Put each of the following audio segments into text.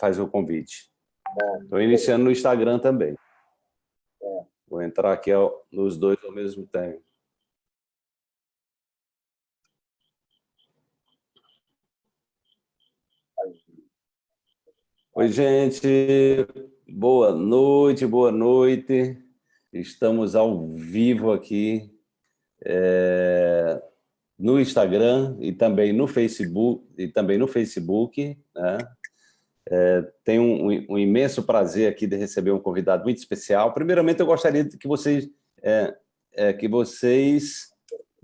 faz o convite. Estou iniciando no Instagram também. Vou entrar aqui nos dois ao mesmo tempo. Oi, gente. Boa noite, boa noite. Estamos ao vivo aqui é, no Instagram e também no Facebook, e também no Facebook, né? É, tenho um, um, imenso prazer aqui de receber um convidado muito especial. Primeiramente, eu gostaria que vocês, é, é, que vocês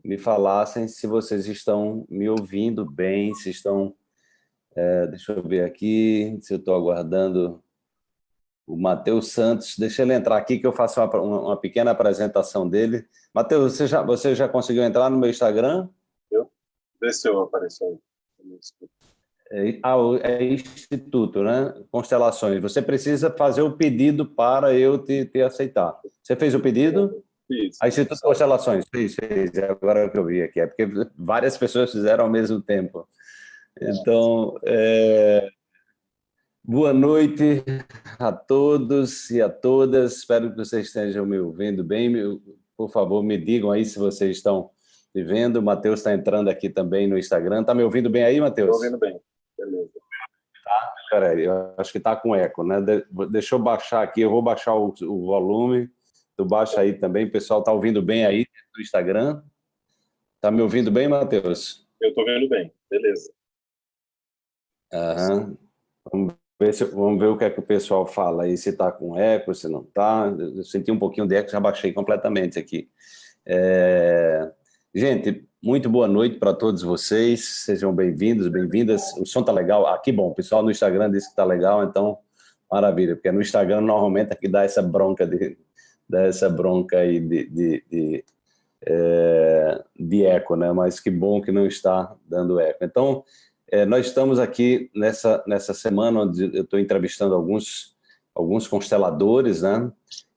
me falassem se vocês estão me ouvindo bem, se estão... É, deixa eu ver aqui, se eu estou aguardando o Matheus Santos. Deixa ele entrar aqui que eu faço uma, uma pequena apresentação dele. Matheus, você já, você já conseguiu entrar no meu Instagram? Eu? Vê se eu apareço aí. É, ah, é Instituto, né? Constelações. Você precisa fazer o pedido para eu te, te aceitar. Você fez o pedido? Fiz. A Instituto Constelações, fez, fez. É agora que eu vi aqui. É porque várias pessoas fizeram ao mesmo tempo. Então, é... boa noite a todos e a todas. Espero que vocês estejam me ouvindo bem. Por favor, me digam aí se vocês estão me vendo. O Matheus está entrando aqui também no Instagram. Está me ouvindo bem aí, Matheus? Estou ouvindo bem. Peraí, eu acho que está com eco, né? deixa eu baixar aqui, eu vou baixar o, o volume. Tu baixa aí também, o pessoal está ouvindo bem aí no Instagram? Está me ouvindo bem, Matheus? Eu estou ouvindo bem, beleza. Aham. Vamos ver, se, vamos ver o que é que o pessoal fala aí, se está com eco, se não está. Eu senti um pouquinho de eco, já baixei completamente aqui. É... Gente, muito boa noite para todos vocês, sejam bem-vindos, bem-vindas. O som está legal? Ah, que bom, o pessoal no Instagram disse que está legal, então, maravilha, porque no Instagram normalmente aqui dá essa bronca, de, dá essa bronca aí de, de, de, é, de eco, né? mas que bom que não está dando eco. Então, é, nós estamos aqui nessa, nessa semana onde eu estou entrevistando alguns, alguns consteladores, né?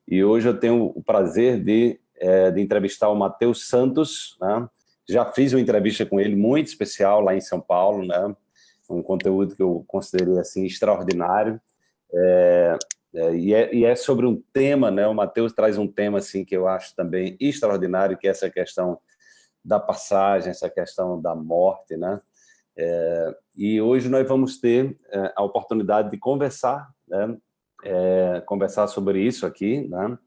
e hoje eu tenho o prazer de é, de entrevistar o Matheus Santos, né? Já fiz uma entrevista com ele muito especial lá em São Paulo, né? um conteúdo que eu considerei assim extraordinário, é, é, e, é, e, é, sobre um tema, né? o Matheus traz um tema assim, que eu acho também extraordinário, que é essa questão da passagem, essa questão da morte, né? É, e hoje nós vamos ter é, a oportunidade de conversar, né? É, conversar sobre isso aqui, né?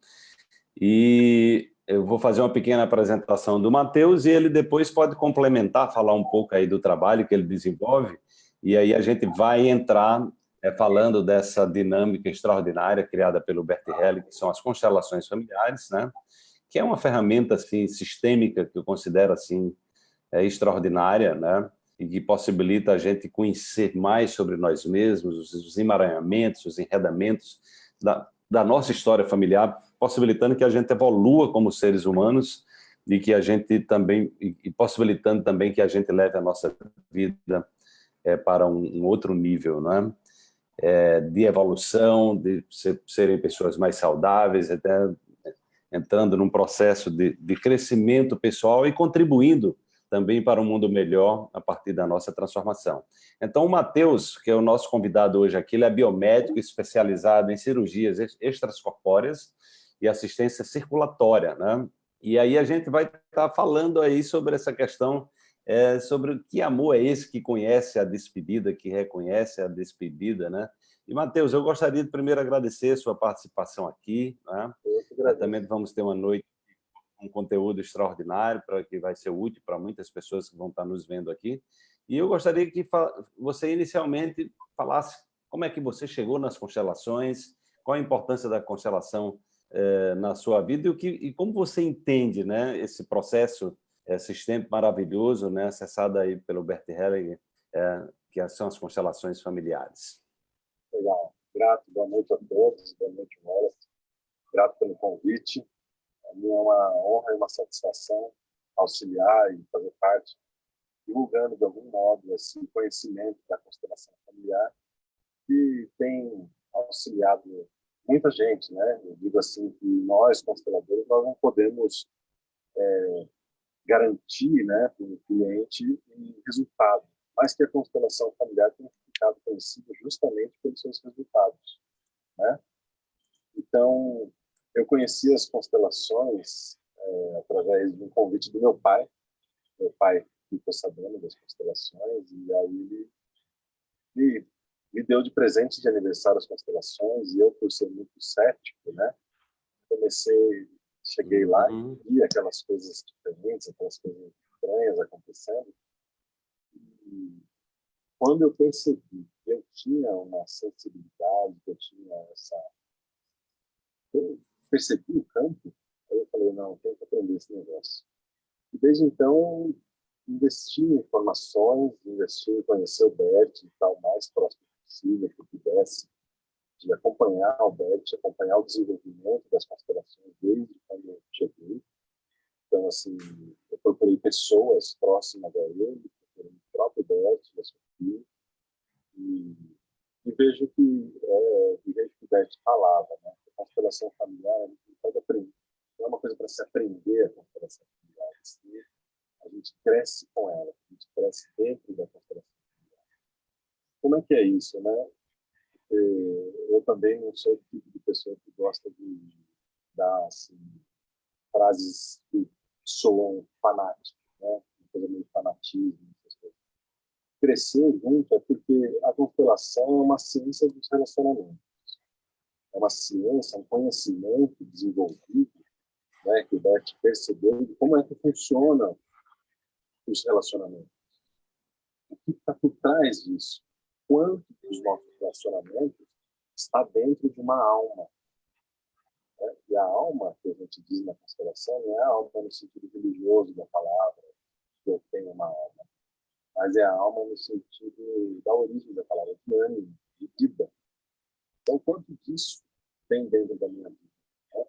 E eu vou fazer uma pequena apresentação do Matheus e ele depois pode complementar, falar um pouco aí do trabalho que ele desenvolve, e aí a gente vai entrar é, falando dessa dinâmica extraordinária criada pelo Bert Helling, que são as constelações familiares, né? que é uma ferramenta assim, sistêmica que eu considero assim, é, extraordinária, né? e que possibilita a gente conhecer mais sobre nós mesmos, os emaranhamentos, os enredamentos da, da nossa história familiar, possibilitando que a gente evolua como seres humanos e que a gente também e possibilitando também que a gente leve a nossa vida é, para um, um, outro nível, né? É, de evolução, de ser, serem pessoas mais saudáveis, até entrando num processo de, de crescimento pessoal e contribuindo também para um mundo melhor a partir da nossa transformação. Então, o Matheus, que é o nosso convidado hoje aqui, ele é biomédico especializado em cirurgias extracorpóreas e assistência circulatória, né? E aí a gente vai estar falando aí sobre essa questão, é, sobre que amor é esse que conhece a despedida, que reconhece a despedida, né? E, Matheus, eu gostaria de primeiro agradecer a sua participação aqui, né? Também vamos ter uma noite um conteúdo extraordinário para que vai ser útil para muitas pessoas que vão estar nos vendo aqui. E eu gostaria que você inicialmente falasse como é que você chegou nas constelações, qual a importância da constelação é, na sua vida e, o que, e como você entende né, esse processo é, sistêmico maravilhoso, né, acessado aí pelo Bert Hellinger, é, que são as constelações familiares. Legal. Grato, boa noite a todos, boa noite, Wallace. Grato pelo convite. Para mim é uma honra e uma satisfação auxiliar e fazer parte, divulgando de algum modo esse conhecimento da constelação familiar, que tem auxiliado muita gente, né? Eu digo assim que nós, consteladores, nós não podemos é, garantir né, para o cliente um resultado, mas que a constelação familiar tem ficado conhecido justamente pelos seus resultados. Né? Então, eu conheci as constelações é, através de um convite do meu pai. Meu pai ficou sabendo das constelações e aí ele me, me deu de presente de aniversário as constelações e eu, por ser muito cético, né, comecei, cheguei lá e uhum. vi aquelas coisas diferentes, aquelas coisas estranhas acontecendo. E quando eu percebi que eu tinha uma sensibilidade, que eu tinha essa... Eu percebi o campo, aí eu falei, não, tenho que aprender esse negócio. E desde então, investi em informações, investi em conhecer o Bert e tal, mais próximo possível que pudesse, de acompanhar o Bert, acompanhar o desenvolvimento das constelações desde quando eu cheguei. Então, assim, eu procurei pessoas próximas a ele, procurei o próprio Bert, a Sofia, e, e vejo que, é, vejo que o Bert falava, né? A constelação familiar, a gente pode aprender. Não é uma coisa para se aprender a constelação familiar, assim, a gente cresce com ela, a gente cresce dentro da constelação. Como é que é isso, né? eu também não sou o tipo de pessoa que gosta de dar assim, frases que soam fanáticas, né? Uma coisa meio fanatismo. Crescer junto é porque a constelação é uma ciência dos relacionamentos. É uma ciência, um conhecimento desenvolvido, né, que o Bert percebeu de como é que funciona os relacionamentos. O que está por trás disso? Quanto dos nossos relacionamentos está dentro de uma alma? Né? E a alma, que a gente diz na constelação, não é a alma no sentido religioso da palavra, que eu tenho uma alma, mas é a alma no sentido da origem da palavra, de ânimo, de vida. Então, quanto disso tem dentro da minha vida? Né?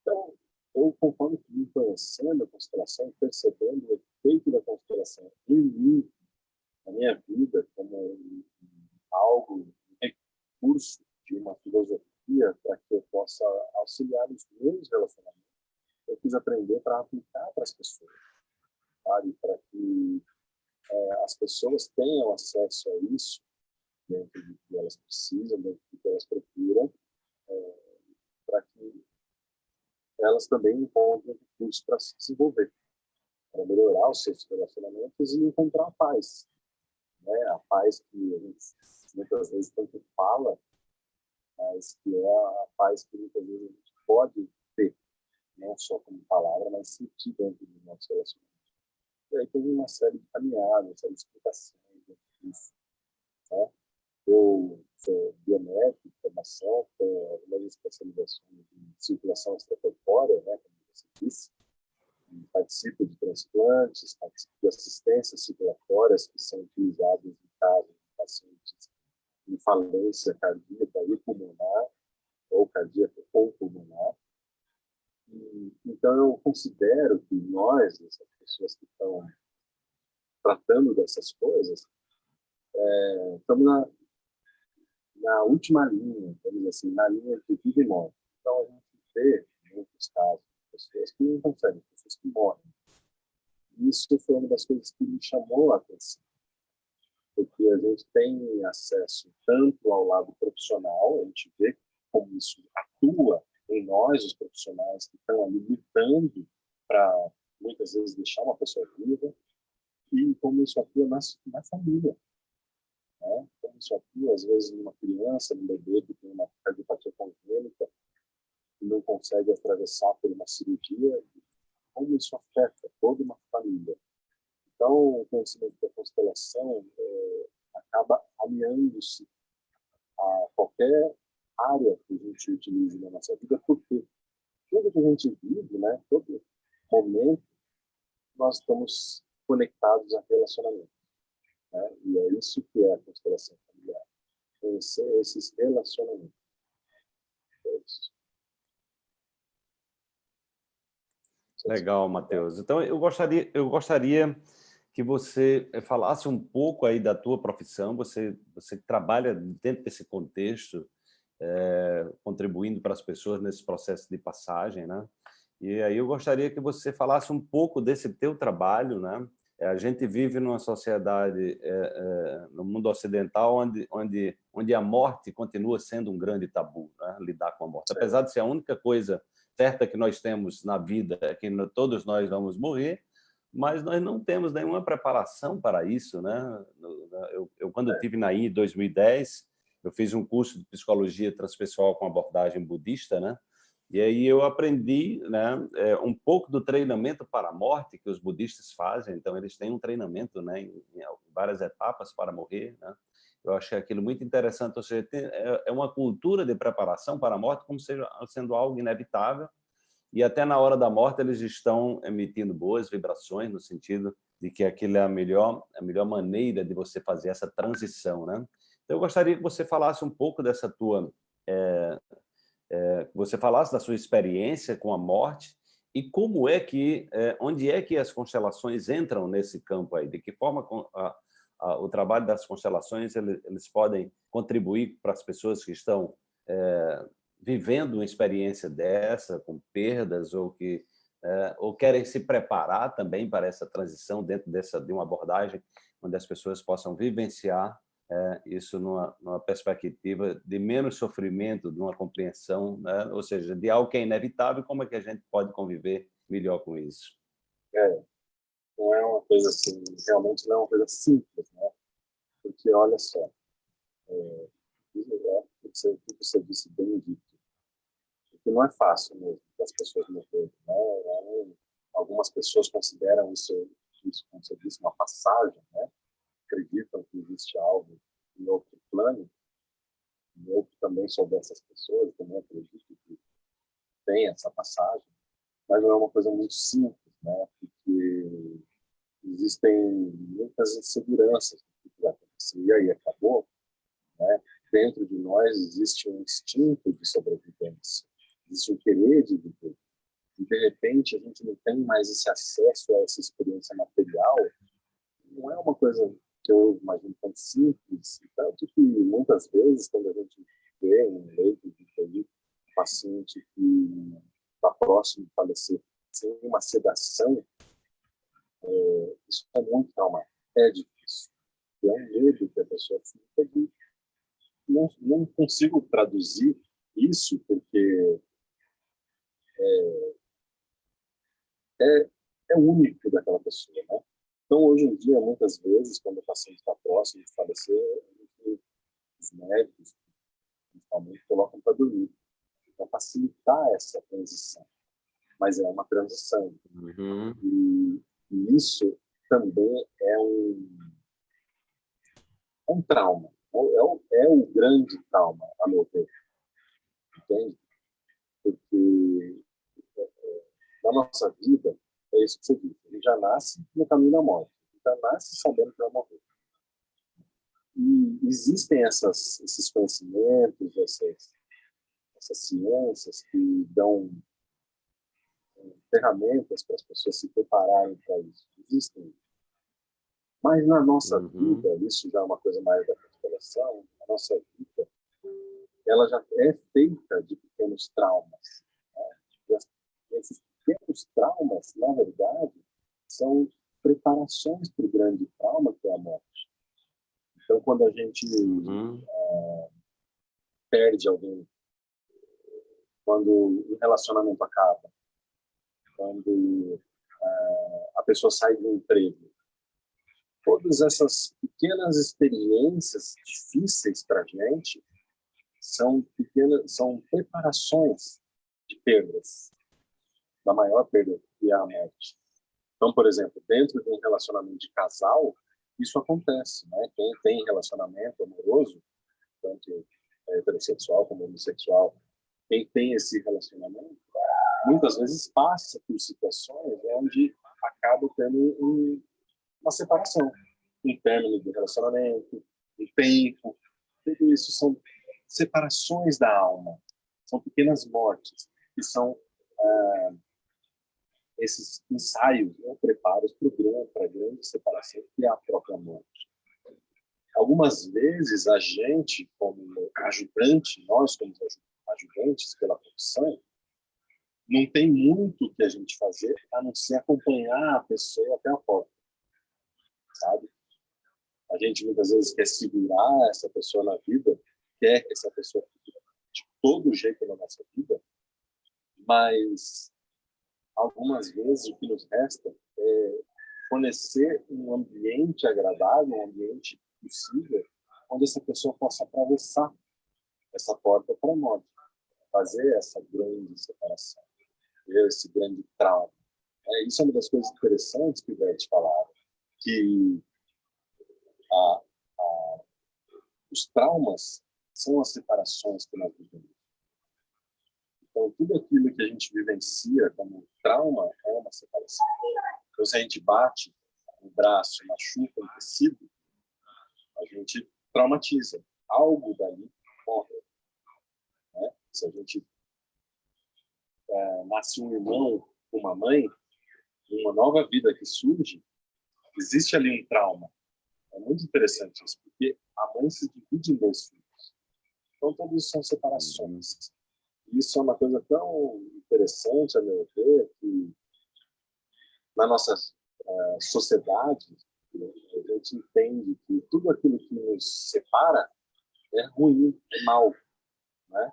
Então, eu, conforme fui conhecendo a constelação, percebendo o efeito da constelação em mim, na minha vida, como algo, um recurso de uma filosofia para que eu possa auxiliar os meus relacionamentos, eu quis aprender para aplicar para as pessoas, sabe? Para que é, as pessoas tenham acesso a isso dentro do que elas precisam, dentro do que elas procuram, é, para que elas também encontrem recursos para se desenvolver, para melhorar os seus relacionamentos e encontrar a paz. Né? A paz que a gente muitas vezes tanto fala, mas que é a paz que muitas vezes a gente pode ter, não só como palavra, mas sentir dentro do nosso relacionamento. E aí tem uma série de caminhadas, uma série de explicações disso. Né? Eu sou biométrico, formação, tenho algumas especializações em circulação extracorpórea, né, como você disse, participo de transplantes, participo de assistências circulatórias que são utilizadas em casos de pacientes em falência cardíaca e pulmonar, ou cardíaca ou pulmonar. E, então, eu considero que nós, essas pessoas que estão tratando dessas coisas, é, estamos na, na última linha, vamos assim, na linha de vida e morte. Então, a gente vê, muitos casos, pessoas que não conseguem, pessoas que morrem. Isso foi uma das coisas que me chamou a atenção, porque a gente tem acesso tanto ao lado profissional, a gente vê como isso atua em nós, os profissionais que estão ali lutando para, muitas vezes, deixar uma pessoa viva, e como isso atua na, na família. Né? Como isso atua, às vezes, numa criança, num bebê que tem uma cardiopatia congênita, que não consegue atravessar por uma cirurgia, como isso afeta toda uma família. Então, o conhecimento da constelação é, acaba alinhando-se a qualquer área que a gente utilize na nossa vida, porque tudo que a gente vive, né, todo momento, nós estamos conectados a relacionamento. Né? E é isso que é a constelação familiar. Conhecer esses relacionamentos. É isso. Legal, Matheus. Então, eu gostaria, eu gostaria que você eh, falasse um pouco aí da tua profissão, você, você trabalha dentro desse contexto, é, contribuindo para as pessoas nesse processo de passagem, né? E aí eu gostaria que você falasse um pouco desse teu trabalho, né? É, a gente vive numa sociedade, é, é, no mundo ocidental, onde, onde, onde a morte continua sendo um grande tabu, né? lidar com a morte. Apesar de ser a única coisa certa que nós temos na vida, é que todos nós vamos morrer, mas nós não temos nenhuma preparação para isso. Né? Eu, eu quando estive na I em 2010, eu fiz um curso de psicologia transpessoal com abordagem budista, né? E aí eu aprendi né, é, um pouco do treinamento para a morte que os budistas fazem. Então, eles têm um treinamento né, em, várias etapas para morrer. Né? Eu achei aquilo muito interessante. Ou seja, é, é uma cultura de preparação para a morte como seja, sendo algo inevitável. E até na hora da morte eles estão emitindo boas vibrações no sentido de que aquilo é a melhor, a melhor maneira de você fazer essa transição. Né? Então, eu gostaria que você falasse um pouco dessa tua... É, é, você falasse da sua experiência com a morte e como é que, é, onde é que as constelações entram nesse campo aí? De que forma a, a, o trabalho das constelações eles, eles podem contribuir para as pessoas que estão é, vivendo uma experiência dessa, com perdas ou que é, ou querem se preparar também para essa transição dentro dessa de uma abordagem onde as pessoas possam vivenciar é, isso numa, numa, perspectiva de menos sofrimento, de uma compreensão, né? ou seja, de algo que é inevitável, como é que a gente pode conviver melhor com isso? É, não é uma coisa assim, realmente não é uma coisa simples, né? Porque, olha só, é, é, você, você disse bem dito, que não é fácil mesmo para as pessoas morrerem, né? É, algumas pessoas consideram isso, isso, como você uma passagem, né? acreditam que existe algo em outro plano, eu também sou dessas pessoas, também acredito que tem essa passagem, mas não é uma coisa muito simples, né? porque existem muitas inseguranças do que vai acontecer, e aí acabou, né? dentro de nós existe um instinto de sobrevivência, existe um querer de viver, e de repente a gente não tem mais esse acesso a essa experiência material, não é uma coisa que eu imagino tão simples, tanto que muitas vezes, quando a gente vê um leito de um paciente que está próximo de falecer sem uma sedação, é, isso é muito traumático, é difícil. É um medo que a pessoa fica de... Não, não consigo traduzir isso, porque é, é, é único daquela pessoa, né? Então, hoje em dia, muitas vezes, quando o paciente está próximo de falecer, os médicos, principalmente, colocam para dormir, para facilitar essa transição. Mas é uma transição. Uhum. E, e, isso também é um, um trauma. É, é, o, é o grande trauma, a meu ver. Entende? Porque é, na nossa vida, é isso que você disse. Ele já nasce no caminho da morte. Ele já nasce sabendo que vai morrer. E existem essas, esses conhecimentos, essas, essas ciências que dão é, ferramentas para as pessoas se prepararem para isso. Existem. Mas na nossa uhum. vida, isso já é uma coisa mais da constelação, a nossa vida, ela já é feita de pequenos traumas. Né? Esses pequenos traumas, na verdade, são preparações para o grande trauma, que é a morte. Então, quando a gente uhum. é, perde alguém, quando o relacionamento acaba, quando é, a pessoa sai do emprego, todas essas pequenas experiências difíceis para a gente são pequenas, são preparações de perdas da maior perda, que é a morte. Então, por exemplo, dentro de um relacionamento de casal, isso acontece, né? Quem tem relacionamento amoroso, tanto heterossexual como homossexual, quem tem esse relacionamento, muitas vezes passa por situações onde acaba tendo um, uma separação, um término do relacionamento, um tempo, tudo isso são separações da alma, são pequenas mortes que são ah, esses ensaios, né, preparos para a grande separação, que é a própria morte. Algumas vezes, a gente, como ajudante, nós como ajudantes pela profissão, não tem muito que a gente fazer a não ser acompanhar a pessoa até a porta. gente muitas vezes quer segurar essa pessoa na vida, quer que essa pessoa de todo jeito na nossa vida, mas algumas vezes o que nos resta é fornecer um ambiente agradável, um ambiente possível, onde essa pessoa possa atravessar essa porta para morte, fazer essa grande separação, esse grande trauma. É, isso é uma das coisas interessantes que o Bert falava, que a, a, os traumas são as separações que nós vivemos. Então, tudo aquilo que a gente vivencia como trauma é uma separação. Então, se a gente bate o braço, machuca um tecido, a gente traumatiza. Algo dali morre. Né? Se a gente é, nasce um irmão uma mãe, uma nova vida que surge, existe ali um trauma. É muito interessante isso, porque a mãe se divide em dois filhos. Então, tudo isso são separações. Isso é uma coisa tão interessante, a meu ver, que na nossa uh, sociedade, a gente entende que tudo aquilo que nos separa é ruim, é mal. Né?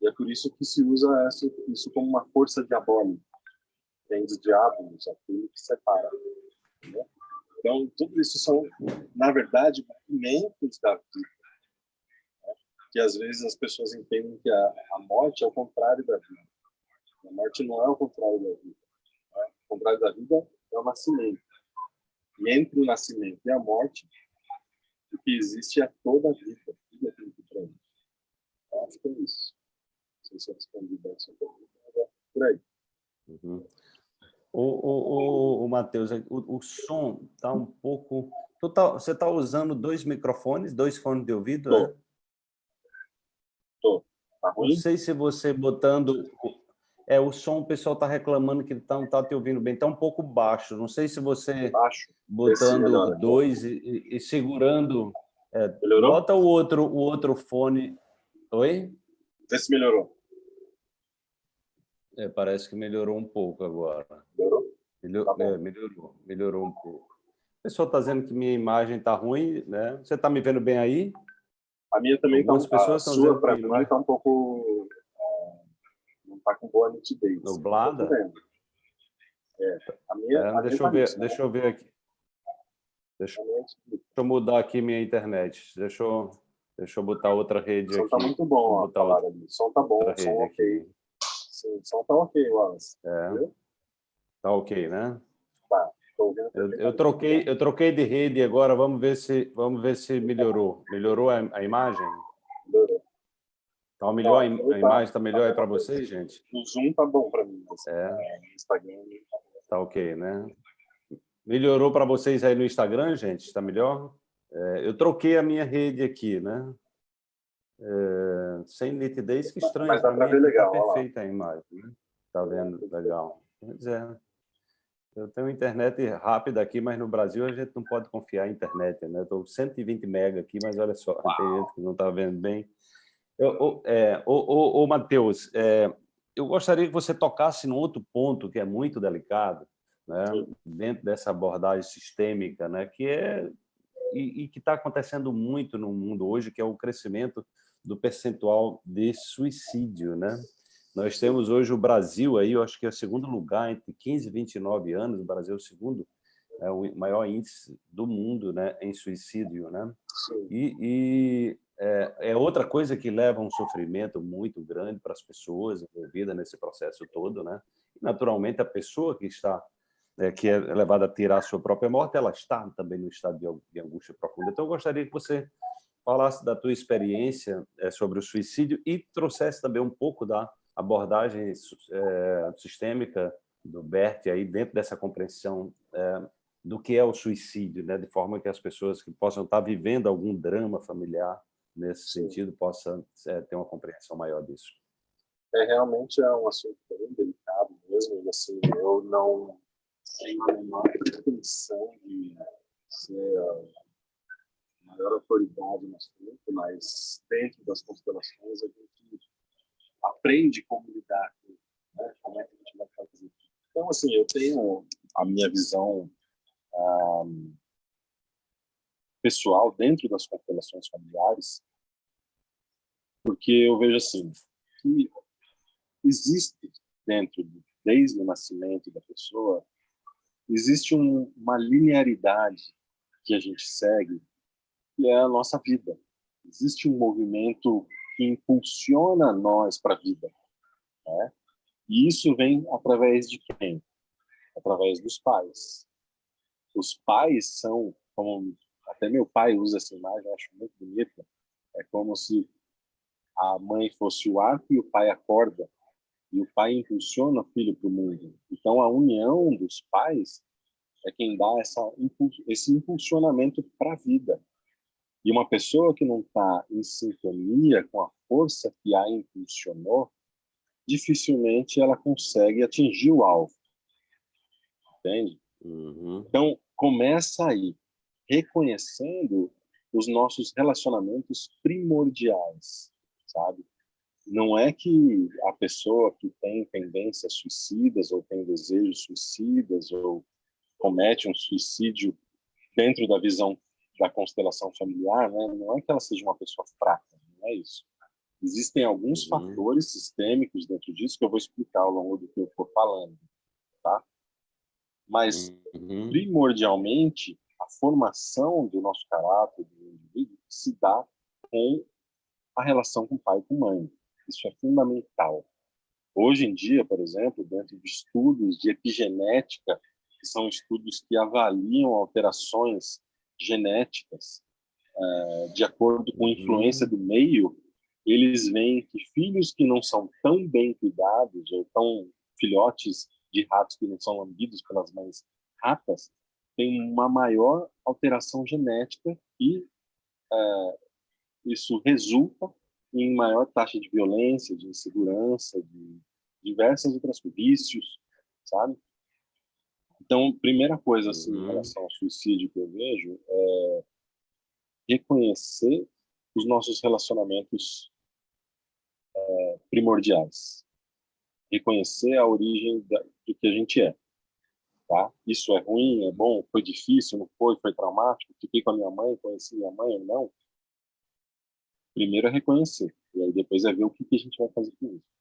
E é por isso que se usa isso como uma força diabólica. Vem dos diabos, aquilo que separa. Né? Então, tudo isso são, na verdade, movimentos da vida. Que às vezes as pessoas entendem que a, a morte é o contrário da vida. A morte não é o contrário da vida. Né? O contrário da vida é o nascimento. E entre o nascimento e a morte, o que existe é toda a vida, tudo aquilo que para Eu acho que é isso. Não sei se eu respondi bem essa pergunta, é por aí. Uhum. O, o, o, Matheus, o, o som está um pouco... Tá, você está usando dois microfones, dois fones de ouvido, Tô. né? Tá? Não sei se você botando... É, o som, o pessoal está reclamando que tá, não está te ouvindo bem, está um pouco baixo. Não sei se você baixo. botando dois e, e, segurando... É, melhorou? Bota o outro, o outro fone... Oi? Vê se melhorou. É, parece que melhorou um pouco agora. Melhorou? Melhor, tá é, melhorou, melhorou um pouco. O pessoal está dizendo que minha imagem está ruim, né? Você está me vendo bem aí? A minha também está Algumas pessoas dizendo para mim está um pouco... É, não está com boa nitidez. Nublada? É, a minha, é, a deixa, minha eu ver, deixa eu ver aqui. Deixa, é deixa, eu mudar aqui minha internet. Deixa eu, deixa eu botar outra rede aqui. O som está muito bom, a palavra ali. O som está bom, o som ok. Aqui. Sim, o som tá ok, Wallace. É. Tá ok, né? Tá. Eu, eu, troquei, eu troquei de rede agora, vamos ver se, vamos ver se melhorou. Melhorou a, a imagem? Melhorou. Tá melhor, tá, a, a imagem está melhor tá aí para vocês, gente? O Zoom tá bom para mim. Mas, é. No Instagram... Tá ok, né? Melhorou para vocês aí no Instagram, gente? Está melhor? É, eu troquei a minha rede aqui, né? É, sem nitidez, que estranho. Mas dá para ver legal. Tá perfeita a imagem, né? Tá vendo? Legal. Pois é. Eu tenho internet rápida aqui, mas no Brasil a gente não pode confiar em internet, né? Estou 120 mega aqui, mas olha só, Uau. tem gente que não está vendo bem. Eu, é, ô, ô, ô, Matheus, é, eu gostaria que você tocasse num outro ponto que é muito delicado, né? dentro dessa abordagem sistêmica, né? que é e, e que está acontecendo muito no mundo hoje, que é o crescimento do percentual de suicídio, né? Nós temos hoje o Brasil aí, eu acho que é o segundo lugar entre 15 e 29 anos, o Brasil é o segundo, é o maior índice do mundo, né, em suicídio, né? E, e é, é, outra coisa que leva a um sofrimento muito grande para as pessoas envolvidas nesse processo todo, né? E, naturalmente a pessoa que está é, que é levada a tirar a sua própria morte, ela está também no estado de, de angústia profunda. Então eu gostaria que você falasse da tua experiência é, sobre o suicídio e trouxesse também um pouco da abordagem é, sistêmica do Bert aí dentro dessa compreensão é, do que é o suicídio, né, de forma que as pessoas que possam estar vivendo algum drama familiar nesse sentido possam é, ter uma compreensão maior disso. É realmente é um assunto bem delicado mesmo, e assim eu não tenho a menor pretensão de ser maior autoridade no assunto, mas dentro das constelações a gente aprende como lidar com né? como é que a gente vai fazer. Então, assim, eu tenho a minha visão um, pessoal dentro das constelações familiares, porque eu vejo assim, que existe dentro, desde o nascimento da pessoa, existe um, uma linearidade que a gente segue, que é a nossa vida. Existe um movimento que impulsiona nós para a vida. Né? E isso vem através de quem? Através dos pais. Os pais são, como até meu pai usa essa imagem, eu acho muito bonita, é como se a mãe fosse o arco e o pai a corda, e o pai impulsiona o filho para o mundo. Então, a união dos pais é quem dá essa, esse impulsionamento para a vida. E uma pessoa que não está em sintonia com a força que a impulsionou, dificilmente ela consegue atingir o alvo. Entende? Uhum. Então, começa aí, reconhecendo os nossos relacionamentos primordiais, sabe? Não é que a pessoa que tem tendências suicidas ou tem desejos suicidas ou comete um suicídio dentro da visão da constelação familiar, né? não é que ela seja uma pessoa fraca, não é isso. Existem alguns uhum. fatores sistêmicos dentro disso que eu vou explicar ao longo do que eu for falando, tá? Mas, uhum. primordialmente, a formação do nosso caráter, do indivíduo, se dá com a relação com pai e com mãe. Isso é fundamental. Hoje em dia, por exemplo, dentro de estudos de epigenética, que são estudos que avaliam alterações genéticas é, de acordo com a influência do meio, eles veem que filhos que não são tão bem cuidados ou tão filhotes de ratos que não são lambidos pelas mães ratas têm uma maior alteração genética e é, isso resulta em maior taxa de violência, de insegurança, de diversas outras vícios, sabe? Então, primeira coisa assim, uhum. em relação ao suicídio que eu vejo é reconhecer os nossos relacionamentos é, primordiais, reconhecer a origem da, do que a gente é. Tá? Isso é ruim, é bom, foi difícil, não foi, foi traumático, fiquei com a minha mãe, conheci minha mãe ou não. Primeiro é reconhecer, e aí depois é ver o que, que a gente vai fazer com isso.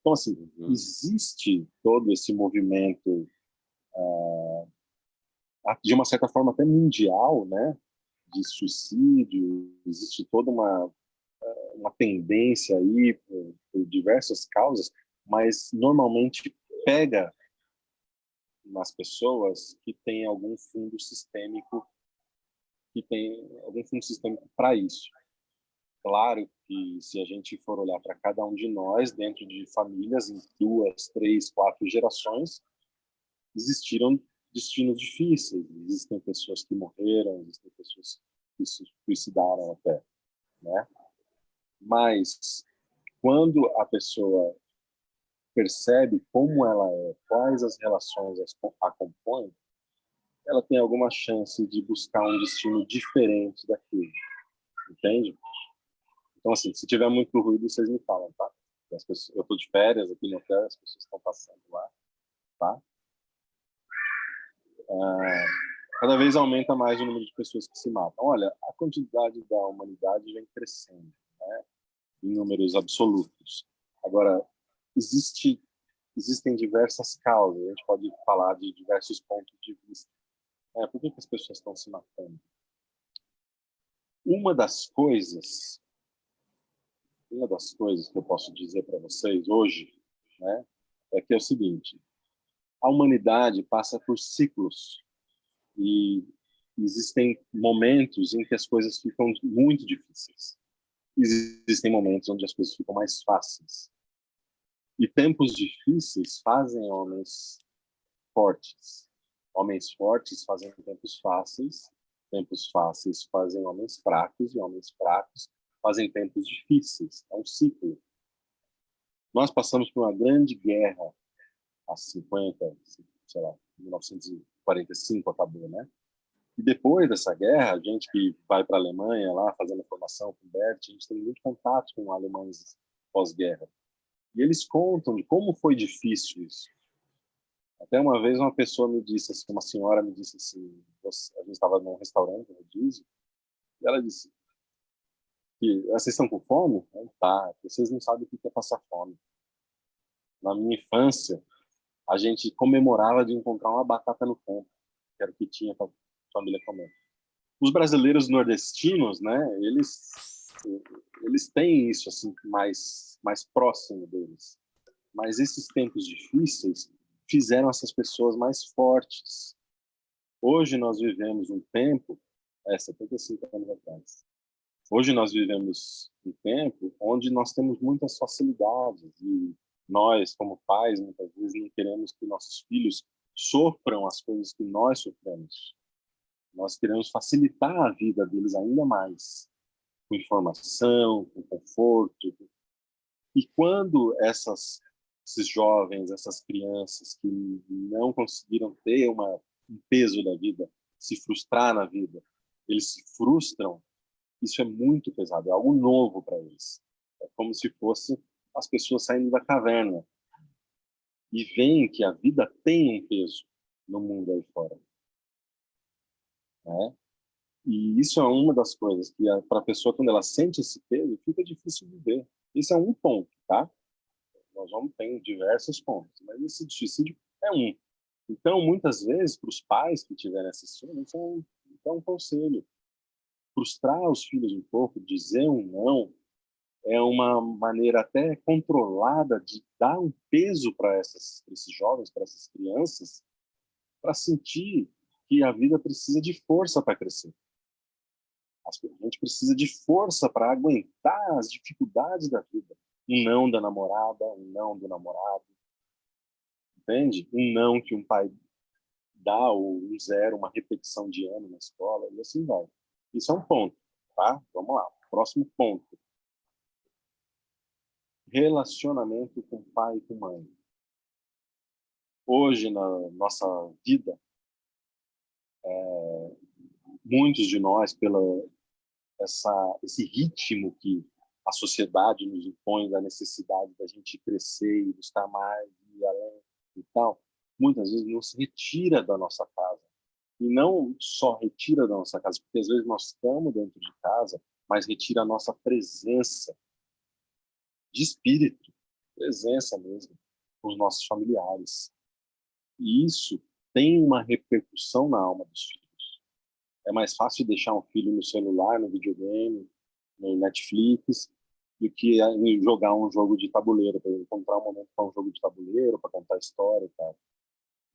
Então, assim, uhum. existe todo esse movimento de uma certa forma até mundial, né, de suicídio, existe toda uma ah, uma tendência aí por, por diversas causas, mas normalmente pega nas pessoas que têm algum fundo sistêmico que tem algum fundo sistêmico para isso. Claro que se a gente for olhar para cada um de nós dentro de famílias em duas, três, quatro gerações, existiram destinos difíceis. Existem pessoas que morreram, existem pessoas que se suicidaram até, né? Mas quando a pessoa percebe como ela é, quais as relações a compõem, ela tem alguma chance de buscar um destino diferente daquele, entende? Então, assim, se tiver muito ruído, vocês me falam, tá? Pessoas, eu estou de férias aqui no hotel, as pessoas estão passando lá, tá? Ah, cada vez aumenta mais o número de pessoas que se matam. Olha, a quantidade da humanidade vem crescendo, né? em números absolutos. Agora, existe, existem diversas causas, a gente pode falar de diversos pontos de vista. É, por que, que as pessoas estão se matando? Uma das coisas, uma das coisas que eu posso dizer para vocês hoje, né, é que é o seguinte: a humanidade passa por ciclos e existem momentos em que as coisas ficam muito difíceis. Existem momentos onde as coisas ficam mais fáceis. E tempos difíceis fazem homens fortes. Homens fortes fazem tempos fáceis, tempos fáceis fazem homens fracos e homens fracos fazem tempos difíceis. É um ciclo. Nós passamos por uma grande guerra há 50, sei lá, 1945 acabou, né? E depois dessa guerra, a gente que vai para a Alemanha lá fazendo formação com o Bert, a gente tem muito contato com alemães pós-guerra. E eles contam de como foi difícil isso. Até uma vez uma pessoa me disse, assim, uma senhora me disse assim, a gente estava num restaurante, no Disney, E ela disse que vocês estão com fome? Tá, vocês não sabem o que é passar fome. Na minha infância, a gente comemorava de encontrar uma batata no campo, que era o que tinha para a família comer. Os brasileiros nordestinos, né, eles eles têm isso assim mais mais próximo deles. Mas esses tempos difíceis fizeram essas pessoas mais fortes. Hoje nós vivemos um tempo, é 75 anos atrás. Hoje nós vivemos um tempo onde nós temos muitas facilidades e nós, como pais, muitas vezes não queremos que nossos filhos sofram as coisas que nós sofremos. Nós queremos facilitar a vida deles ainda mais, com informação, com conforto. E quando essas, esses jovens, essas crianças que não conseguiram ter uma, um peso da vida, se frustrar na vida, eles se frustram, isso é muito pesado, é algo novo para eles. É como se fosse as pessoas saindo da caverna e veem que a vida tem um peso no mundo aí fora. Né? E isso é uma das coisas que para a pessoa, quando ela sente esse peso, fica difícil viver. Isso é um ponto, tá? Nós vamos ter diversos pontos, mas esse suicídio é um. Então, muitas vezes, para os pais que tiverem assistindo, isso é um, é um conselho. Frustrar os filhos um pouco, dizer um não, é uma maneira até controlada de dar um peso para esses jovens, para essas crianças, para sentir que a vida precisa de força para crescer. A gente precisa de força para aguentar as dificuldades da vida. Um não da namorada, um não do namorado. Entende? Um não que um pai dá, ou um zero, uma repetição de ano na escola, e assim vai. Isso é um ponto, tá? Vamos lá. Próximo ponto relacionamento com pai e com mãe. Hoje, na nossa vida, é, muitos de nós, pela essa, esse ritmo que a sociedade nos impõe da necessidade da gente crescer e buscar mais e além e tal, muitas vezes nos retira da nossa casa. E não só retira da nossa casa, porque às vezes nós estamos dentro de casa, mas retira a nossa presença de espírito, presença mesmo, com os nossos familiares. E isso tem uma repercussão na alma dos filhos. É mais fácil deixar um filho no celular, no videogame, no Netflix, do que jogar um jogo de tabuleiro, para encontrar um momento para um jogo de tabuleiro, para contar história e tal.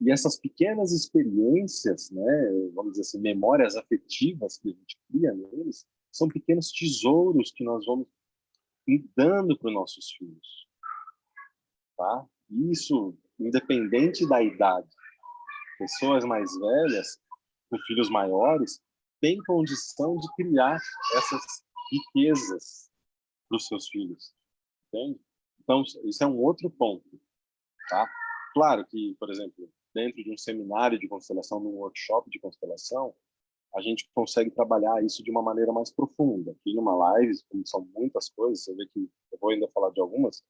E essas pequenas experiências, né, vamos dizer assim, memórias afetivas que a gente cria neles, são pequenos tesouros que nós vamos e dando para os nossos filhos. Tá? Isso, independente da idade. Pessoas mais velhas, com filhos maiores, têm condição de criar essas riquezas para os seus filhos. Entende? Então, isso é um outro ponto. Tá? Claro que, por exemplo, dentro de um seminário de constelação, num workshop de constelação, a gente consegue trabalhar isso de uma maneira mais profunda. Aqui numa live, como são muitas coisas, você vê que eu vou ainda falar de algumas,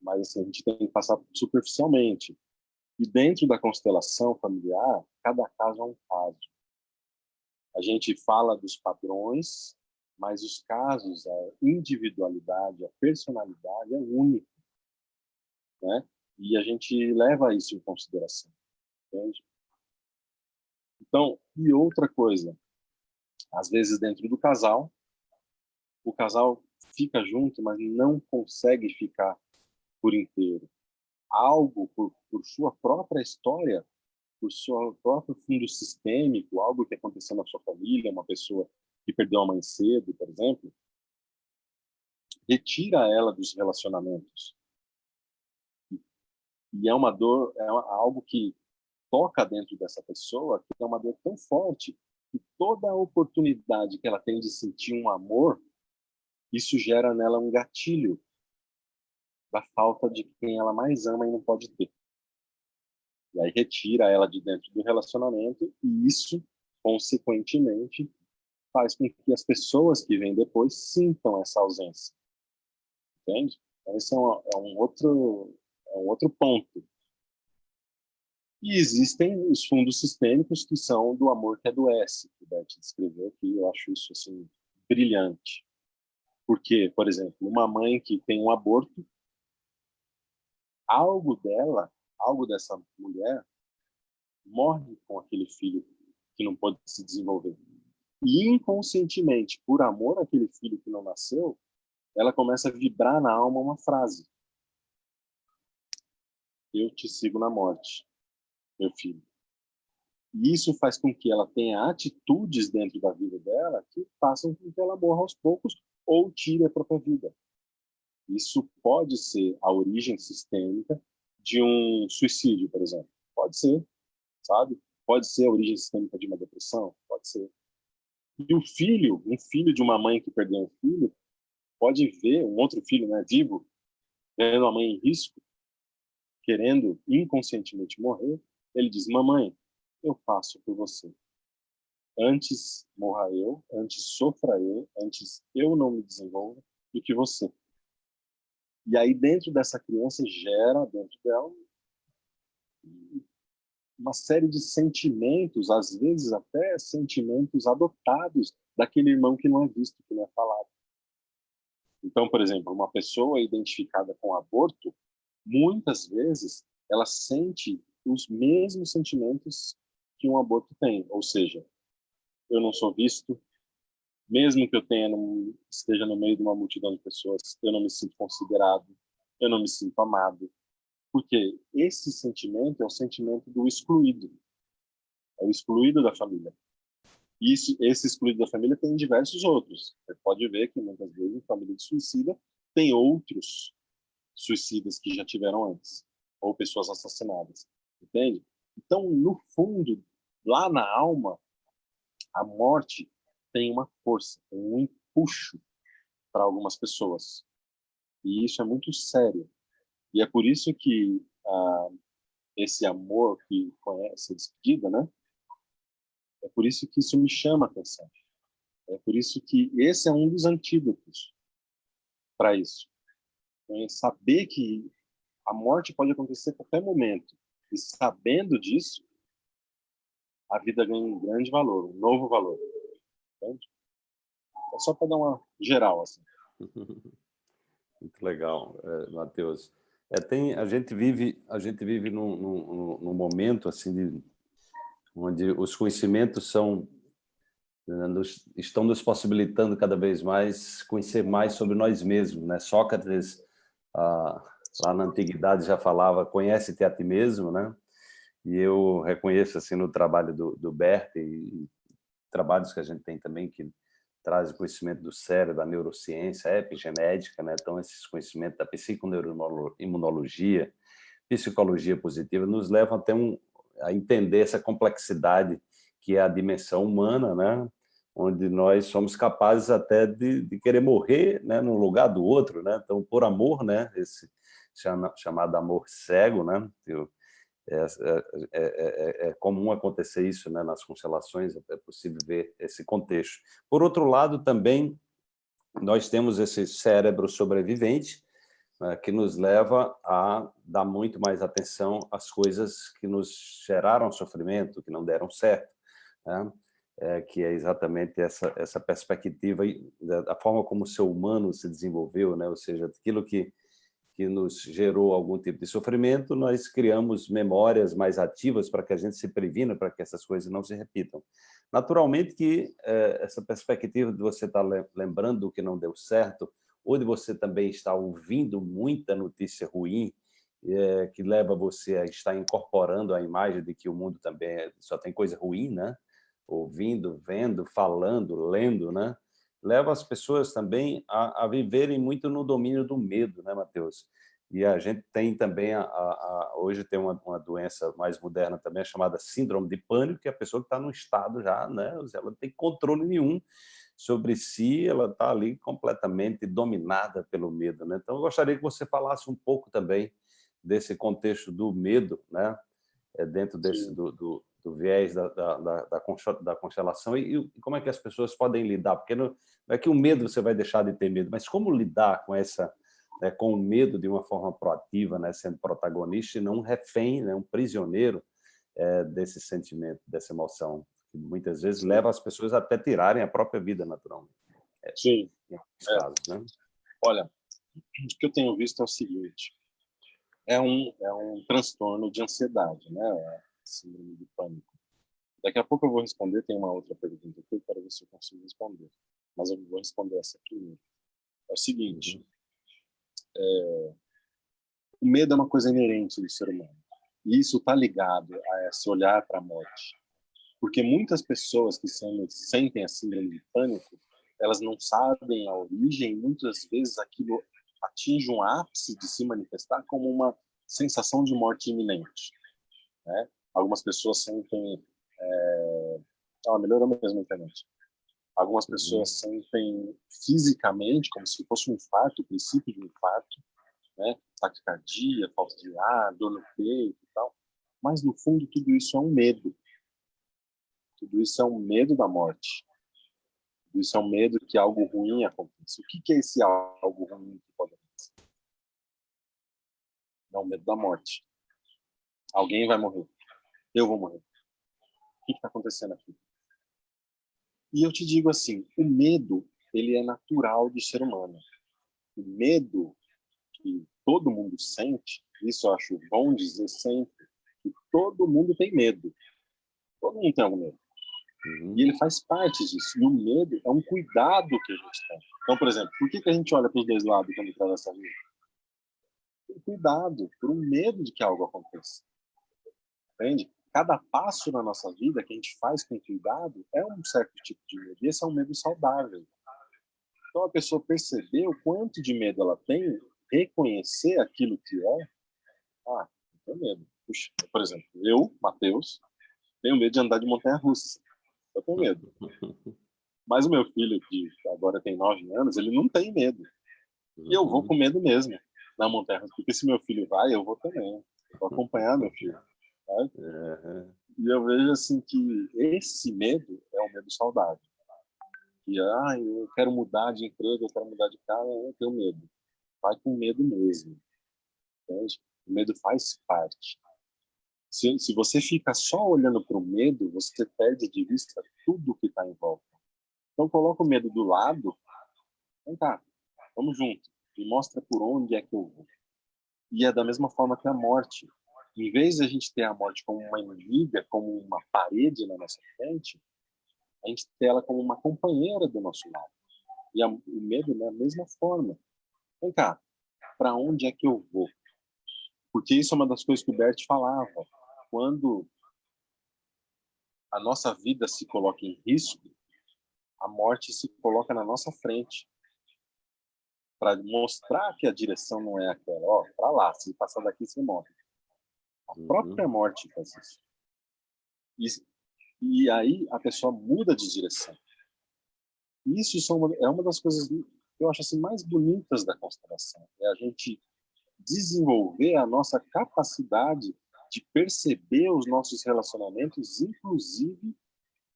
mas assim, a gente tem que passar superficialmente. E dentro da constelação familiar, cada caso é um caso. A gente fala dos padrões, mas os casos, a individualidade, a personalidade é única. Né? E a gente leva isso em consideração. Entende? Então, e outra coisa, às vezes dentro do casal, o casal fica junto, mas não consegue ficar por inteiro. Algo por, por sua própria história, por seu próprio fundo sistêmico, algo que aconteceu na sua família, uma pessoa que perdeu a mãe cedo, por exemplo, retira ela dos relacionamentos. E é uma dor, é algo que toca dentro dessa pessoa, que é uma dor tão forte, que toda a oportunidade que ela tem de sentir um amor, isso gera nela um gatilho da falta de quem ela mais ama e não pode ter. E aí retira ela de dentro do relacionamento e isso, consequentemente, faz com que as pessoas que vêm depois sintam essa ausência. Entende? Então, esse é um, é um outro, é um outro ponto E existem os fundos sistêmicos que são do amor que adoece, que o Bert descreveu aqui, eu acho isso assim, brilhante. Porque, por exemplo, uma mãe que tem um aborto, algo dela, algo dessa mulher, morre com aquele filho que não pode se desenvolver. E inconscientemente, por amor àquele filho que não nasceu, ela começa a vibrar na alma uma frase. Eu te sigo na morte, meu filho. E isso faz com que ela tenha atitudes dentro da vida dela que façam com que ela morra aos poucos ou tire a própria vida. Isso pode ser a origem sistêmica de um suicídio, por exemplo. Pode ser, sabe? Pode ser a origem sistêmica de uma depressão, pode ser. E o filho, um filho de uma mãe que perdeu um filho, pode ver um outro filho, né, vivo, vendo a mãe em risco, querendo inconscientemente morrer, ele diz: "Mamãe, eu faço por você. Antes morra eu, antes sofra eu, antes eu não me desenvolva do que você." E aí dentro dessa criança gera dentro dela uma série de sentimentos, às vezes até sentimentos adotados daquele irmão que não é visto, que não é falado. Então, por exemplo, uma pessoa identificada com aborto, muitas vezes ela sente os mesmos sentimentos que um aborto tem, ou seja, eu não sou visto, mesmo que eu tenha esteja no meio de uma multidão de pessoas, eu não me sinto considerado, eu não me sinto amado, porque esse sentimento é o sentimento do excluído, é o excluído da família. Isso, esse excluído da família tem diversos outros. Você pode ver que muitas vezes família de suicida tem outros suicidas que já tiveram antes, ou pessoas assassinadas, entende? Então, no fundo, lá na alma, a morte tem uma força, tem um empuxo para algumas pessoas. E isso é muito sério. E é por isso que ah, esse amor que conhece a despedida, né? É por isso que isso me chama a atenção. É por isso que esse é um dos antídotos para isso. É saber que a morte pode acontecer a qualquer momento. E sabendo disso, a vida ganha um grande valor, um novo valor. Entende? É só para dar uma geral, assim. Muito legal, é, Matheus. É, tem, a gente vive, a gente vive num, num, num momento assim de, onde os conhecimentos são né, nos, estão nos possibilitando cada vez mais conhecer mais sobre nós mesmos. Né? Sócrates, ah, lá na antiguidade, já falava conhece-te a ti mesmo, né? E eu reconheço assim no trabalho do, do Bert e, e trabalhos que a gente tem também que traz conhecimento do cérebro, da neurociência, epigenética, né? então esses conhecimentos da psiconeuroimunologia, psicologia positiva, nos levam até um, a entender essa complexidade que é a dimensão humana, né? onde nós somos capazes até de, de querer morrer né? no lugar do outro, né? então por amor, né? esse chama, chamado amor cego, né? É é, é, é, é, comum acontecer isso né, nas constelações, é possível ver esse contexto. Por outro lado, também, nós temos esse cérebro sobrevivente, né, que nos leva a dar muito mais atenção às coisas que nos geraram sofrimento, que não deram certo, né? é, que é exatamente essa, essa perspectiva da forma como o ser humano se desenvolveu, né? ou seja, aquilo que que nos gerou algum tipo de sofrimento, nós criamos memórias mais ativas para que a gente se previna, para que essas coisas não se repitam. Naturalmente que é, essa perspectiva de você estar lembrando do que não deu certo, ou de você também estar ouvindo muita notícia ruim, é, que leva você a estar incorporando a imagem de que o mundo também é, só tem coisa ruim, né? Ouvindo, vendo, falando, lendo, né? Leva as pessoas também a, a viverem muito no domínio do medo, né, Matheus? E a gente tem também, a, a, hoje tem uma, uma, doença mais moderna também, chamada síndrome de pânico, que é a pessoa que está num estado já, né, ela não tem controle nenhum sobre si, ela está ali completamente dominada pelo medo. Né? Então, eu gostaria que você falasse um pouco também desse contexto do medo, né? É dentro desse, do, do, do viés da, da, da, da constelação e, e, como é que as pessoas podem lidar, porque não, não, é que o medo você vai deixar de ter medo, mas como lidar com essa né, com o medo de uma forma proativa, né, sendo protagonista e não um refém, né, um prisioneiro é, desse sentimento, dessa emoção, que muitas vezes leva as pessoas até tirarem a própria vida naturalmente. É, Sim. É. casos, né? Olha, o que eu tenho visto é o seguinte, é um, é um transtorno de ansiedade, né? Síndrome de pânico. Daqui a pouco eu vou responder, tem uma outra pergunta que eu quero ver se eu consigo responder. Mas eu vou responder essa primeiro. É o seguinte, é, o medo é uma coisa inerente do ser humano. E isso está ligado a esse olhar para a morte. Porque muitas pessoas que sentem a síndrome de pânico, elas não sabem a origem, muitas vezes aquilo atinge um ápice de se manifestar como uma sensação de morte iminente. Né? Algumas pessoas sentem... É... Ah, melhorou mesmo a internet. Algumas uhum. pessoas sentem fisicamente como se fosse um infarto, o princípio de um infarto, né? taquicardia, falta de ar, dor no peito e tal. Mas, no fundo, tudo isso é um medo. Tudo isso é um medo da morte. Tudo isso é um medo que algo ruim aconteça. O que é esse algo ruim que pode acontecer? É o medo da morte. Alguém vai morrer. Eu vou morrer. O que está acontecendo aqui? E eu te digo assim, o medo, ele é natural do ser humano. O medo que todo mundo sente, isso eu acho bom dizer sempre, que todo mundo tem medo. Todo mundo tem algum medo. Uhum. E ele faz parte disso. E o medo é um cuidado que a gente tem. Então, por exemplo, por que, que a gente olha para os dois lados quando atravessa a vida? Por cuidado, por um medo de que algo aconteça. Entende? Cada passo na nossa vida que a gente faz com cuidado é um certo tipo de medo. E esse é um medo saudável. Então, a pessoa perceber o quanto de medo ela tem reconhecer aquilo que é, ah, não tenho medo. Puxa, por exemplo, eu, Matheus, tenho medo de andar de montanha-russa. Eu tenho medo. Mas o meu filho, que agora tem nove anos, ele não tem medo. E eu vou com medo mesmo na montanha-russa, porque se meu filho vai, eu vou também. Vou acompanhar meu filho. Sabe? E eu vejo assim que esse medo é um medo saudável. E, ah, eu quero mudar de emprego, eu quero mudar de casa, eu tenho medo vai com medo mesmo. Entende? O medo faz parte. Se, se você fica só olhando para o medo, você perde de vista tudo que está em volta. Então, coloca o medo do lado. Vem cá, vamos junto. Me mostra por onde é que eu vou. E é da mesma forma que a morte. Em vez de a gente ter a morte como uma inimiga, como uma parede na nossa frente, a gente tem ela como uma companheira do nosso lado. E a, o medo, da né, mesma forma vem cá, para onde é que eu vou? Porque isso é uma das coisas que o Bert falava. Quando a nossa vida se coloca em risco, a morte se coloca na nossa frente para mostrar que a direção não é aquela. Ó, para lá, se passar daqui você morre. A uhum. própria morte faz isso. E, e aí a pessoa muda de direção. Isso são é uma das coisas eu acho assim mais bonitas da constelação. É a gente desenvolver a nossa capacidade de perceber os nossos relacionamentos, inclusive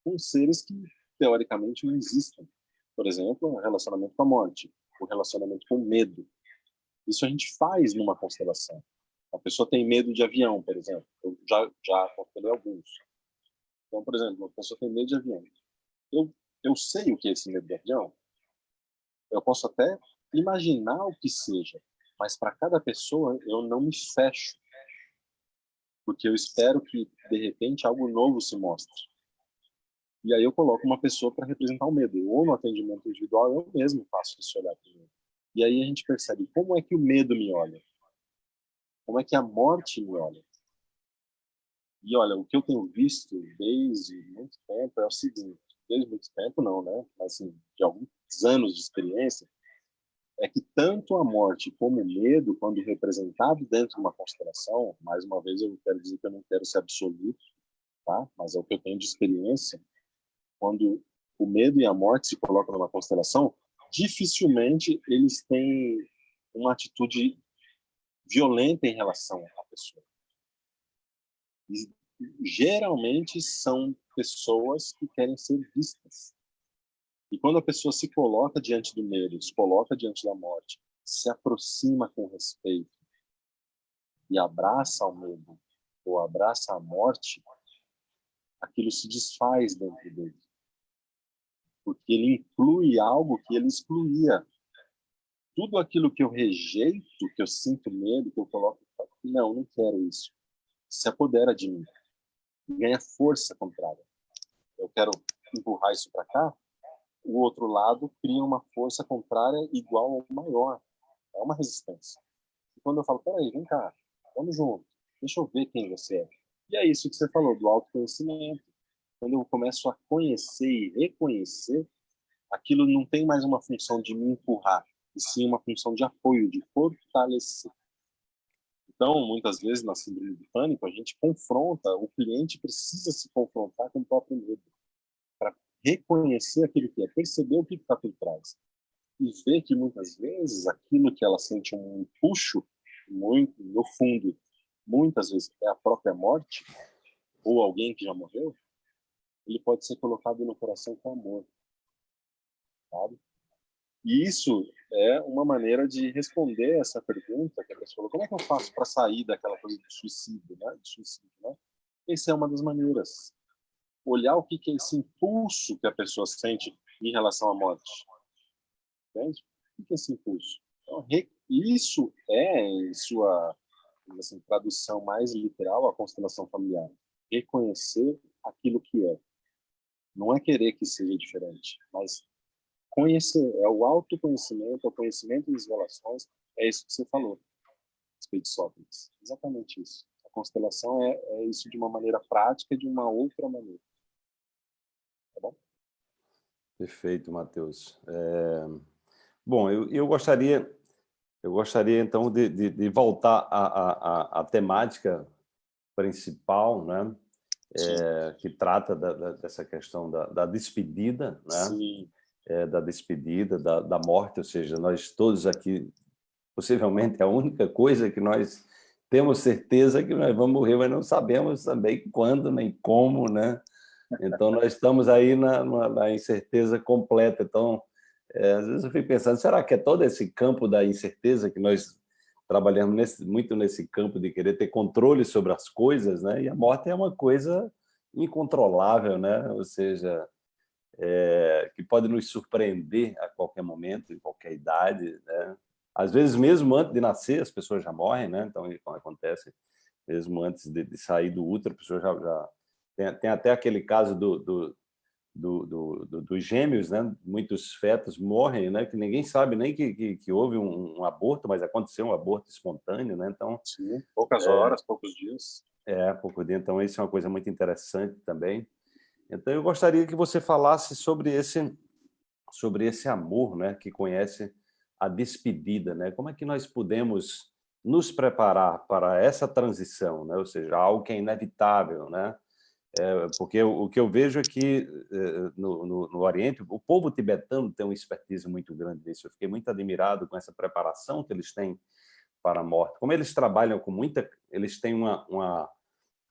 com seres que teoricamente não existem. Por exemplo, o relacionamento com a morte, o relacionamento com o medo. Isso a gente faz numa constelação. A pessoa tem medo de avião, por exemplo. Eu já já constelei alguns. Então, por exemplo, uma pessoa tem medo de avião. Eu eu sei o que é esse medo de avião, eu posso até imaginar o que seja, mas para cada pessoa eu não me fecho, porque eu espero que de repente algo novo se mostre. E aí eu coloco uma pessoa para representar o medo, ou no atendimento individual eu mesmo faço esse olhar para medo. E aí a gente percebe como é que o medo me olha, como é que a morte me olha. E olha, o que eu tenho visto desde muito tempo é o seguinte: desde muito tempo não, né? Mas assim, de alguns anos de experiência, é que tanto a morte como o medo, quando representado dentro de uma constelação, mais uma vez eu quero dizer que eu não quero ser absoluto, tá? Mas é o que eu tenho de experiência, quando o medo e a morte se colocam numa constelação, dificilmente eles têm uma atitude violenta em relação à pessoa. E, geralmente são pessoas que querem ser vistas. E quando a pessoa se coloca diante do medo, se coloca diante da morte, se aproxima com respeito e abraça o medo ou abraça a morte, aquilo se desfaz dentro dele. Porque ele inclui algo que ele excluía. Tudo aquilo que eu rejeito, que eu sinto medo, que eu coloco, não, não quero isso. Se apodera de mim. Ganha força contrária. Eu quero empurrar isso para cá, o outro lado cria uma força contrária igual ou maior. É uma resistência. E quando eu falo, peraí, vem cá, vamos junto, deixa eu ver quem você é. E é isso que você falou, do autoconhecimento. Quando eu começo a conhecer e reconhecer, aquilo não tem mais uma função de me empurrar, e sim uma função de apoio, de fortalecer. Então, muitas vezes, na síndrome do pânico, a gente confronta, o cliente precisa se confrontar com o próprio medo reconhecer aquilo que é, perceber o que está por trás e ver que muitas vezes aquilo que ela sente um puxo muito no fundo, muitas vezes é a própria morte ou alguém que já morreu, ele pode ser colocado no coração com amor, sabe? E isso é uma maneira de responder essa pergunta que a pessoa falou, como é que eu faço para sair daquela coisa de suicídio, né? De suicídio, né? Essa é uma das maneiras olhar o que é esse impulso que a pessoa sente em relação à morte. Entende? O que é esse impulso? Então, isso é, em sua assim, tradução mais literal, a constelação familiar. Reconhecer aquilo que é. Não é querer que seja diferente, mas conhecer. É o autoconhecimento, é o conhecimento das relações. É isso que você falou, respeito de Sócrates. Exatamente isso. A constelação é, é isso de uma maneira prática, de uma outra maneira. Perfeito, Matheus. É... Bom, eu, eu, gostaria, eu gostaria então de, de, de voltar à, à, à, temática principal, né? É, que trata da, da, dessa questão da, da despedida, né? É, da despedida, da, da morte, ou seja, nós todos aqui, possivelmente a única coisa que nós temos certeza que nós vamos morrer, mas não sabemos também quando nem como, né? Então, nós estamos aí na, na, na incerteza completa. Então, é, às vezes eu fico pensando, será que é todo esse campo da incerteza que nós trabalhamos nesse, muito nesse campo de querer ter controle sobre as coisas, né? E a morte é uma coisa incontrolável, né? Ou seja, é, que pode nos surpreender a qualquer momento, em qualquer idade, né? Às vezes, mesmo antes de nascer, as pessoas já morrem, né? Então, acontece mesmo antes de, de sair do útero, a pessoa já, já tem, tem até aquele caso do, do, do, do, dos gêmeos, né? muitos fetos morrem, né? que ninguém sabe nem que, que, que houve um, um, aborto, mas aconteceu um aborto espontâneo. Né? Então, Sim, poucas é, horas, poucos dias. É, pouco dia. Então, isso é uma coisa muito interessante também. Então, eu gostaria que você falasse sobre esse, sobre esse amor né? que conhece a despedida. Né? Como é que nós podemos nos preparar para essa transição, né? ou seja, algo que é inevitável, né? É, porque o, o, que eu vejo é que é, no, no, no, Oriente, o povo tibetano tem uma expertise muito grande nisso. Eu fiquei muito admirado com essa preparação que eles têm para a morte. Como eles trabalham com muita... Eles têm uma, uma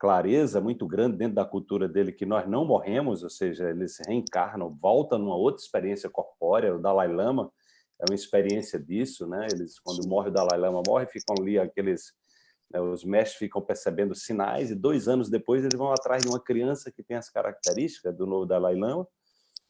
clareza muito grande dentro da cultura dele que nós não morremos, ou seja, eles reencarnam, voltam numa outra experiência corpórea. O Dalai Lama é uma experiência disso, né? Eles, quando morre o Dalai Lama, morre, ficam ali aqueles né, os mestres ficam percebendo sinais e dois anos depois eles vão atrás de uma criança que tem as características do novo Dalai Lama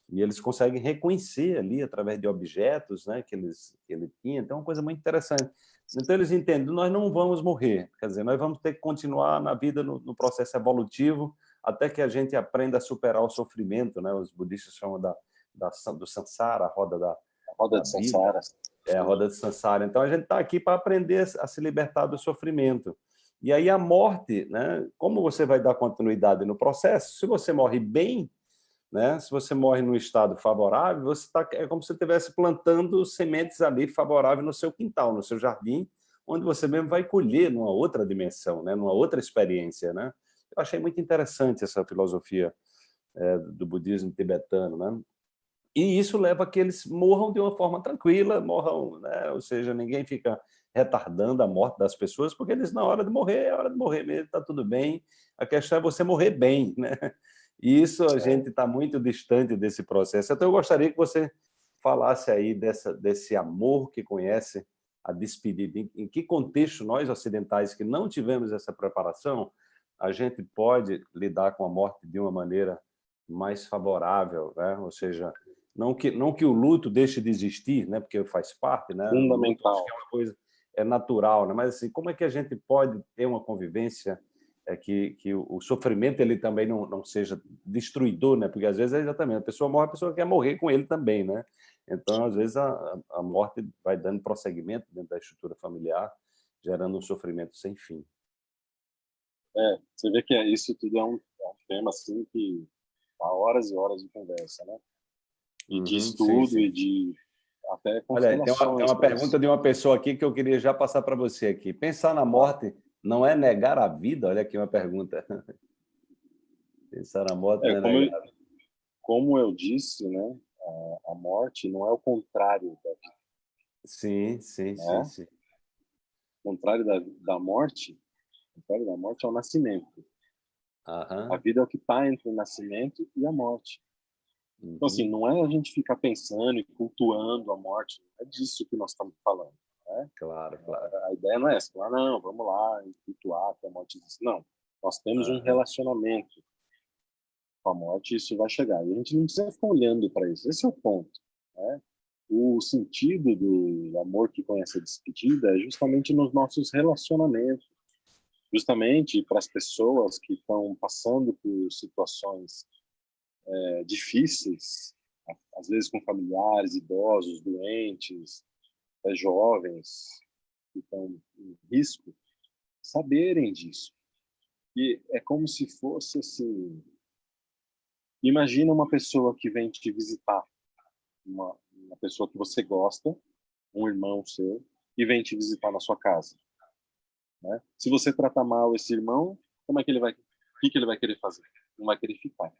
e eles conseguem reconhecer ali através de objetos né, que, eles, que ele tinha. Então, é uma coisa muito interessante. Então, eles entendem, nós não vamos morrer, quer dizer, nós vamos ter que continuar na vida, no, no processo evolutivo, até que a gente aprenda a superar o sofrimento. Né? Os budistas chamam da, da do samsara, a roda da, a roda da de samsara. É a roda de Sansara. Então, a gente está aqui para aprender a se libertar do sofrimento. E aí a morte, né? como você vai dar continuidade no processo? Se você morre bem, né? se você morre num estado favorável, você tá, é como se você estivesse plantando sementes ali favoráveis no seu quintal, no seu jardim, onde você mesmo vai colher numa outra dimensão, né? numa outra experiência. Né? Eu achei muito interessante essa filosofia é, do budismo tibetano. Né? E isso leva a que eles morram de uma forma tranquila, morram, né? ou seja, ninguém fica retardando a morte das pessoas, porque eles, na hora de morrer, é hora de morrer mesmo, está tudo bem. A questão é você morrer bem. Né? E isso a gente está muito distante desse processo. Então, eu gostaria que você falasse aí dessa, desse amor que conhece a despedida. Em, em que contexto nós, ocidentais, que não tivemos essa preparação, a gente pode lidar com a morte de uma maneira mais favorável, né? ou seja, não que, não que o luto deixe de existir, né? porque faz parte, né? Fundamental. é uma coisa é natural, né? mas assim, como é que a gente pode ter uma convivência é que, que o, sofrimento ele também não, não seja destruidor, né? porque às vezes é exatamente, a pessoa morre, a pessoa quer morrer com ele também, né? Então, às vezes, a, a morte vai dando prosseguimento dentro da estrutura familiar, gerando um sofrimento sem fim. É, você vê que isso tudo é um, é um tema assim que há horas e horas de conversa, né? E uhum, de estudo sim, sim. e de até Olha, tem uma, tem uma pergunta de uma pessoa aqui que eu queria já passar para você aqui. Pensar na morte não é negar a vida? Olha aqui uma pergunta. Pensar na morte é, não é negar eu, Como eu disse, né? A, a, morte não é o contrário da vida. Sim, sim, né? sim, sim. O contrário da, da morte, o contrário da morte é o nascimento. Uhum. A vida é o que está entre o nascimento e a morte. Uhum. Então, assim, não é a gente ficar pensando e cultuando a morte, é disso que nós estamos falando. Né? Claro, claro. A ideia não é essa, falar, não, vamos lá, cultuar que a morte existe. Não, nós temos um relacionamento com a morte isso vai chegar. E a gente não precisa ficar olhando para isso, esse é o ponto. Né? O sentido do amor que conhece a despedida é justamente nos nossos relacionamentos, justamente para as pessoas que estão passando por situações é, difíceis, às vezes com familiares, idosos, doentes, é, jovens que estão em risco, saberem disso. E é como se fosse assim, imagina uma pessoa que vem te visitar, uma, uma pessoa que você gosta, um irmão seu, e vem te visitar na sua casa. Né? Se você tratar mal esse irmão, como é que ele vai, o que, que ele vai querer fazer? Não vai querer ficar.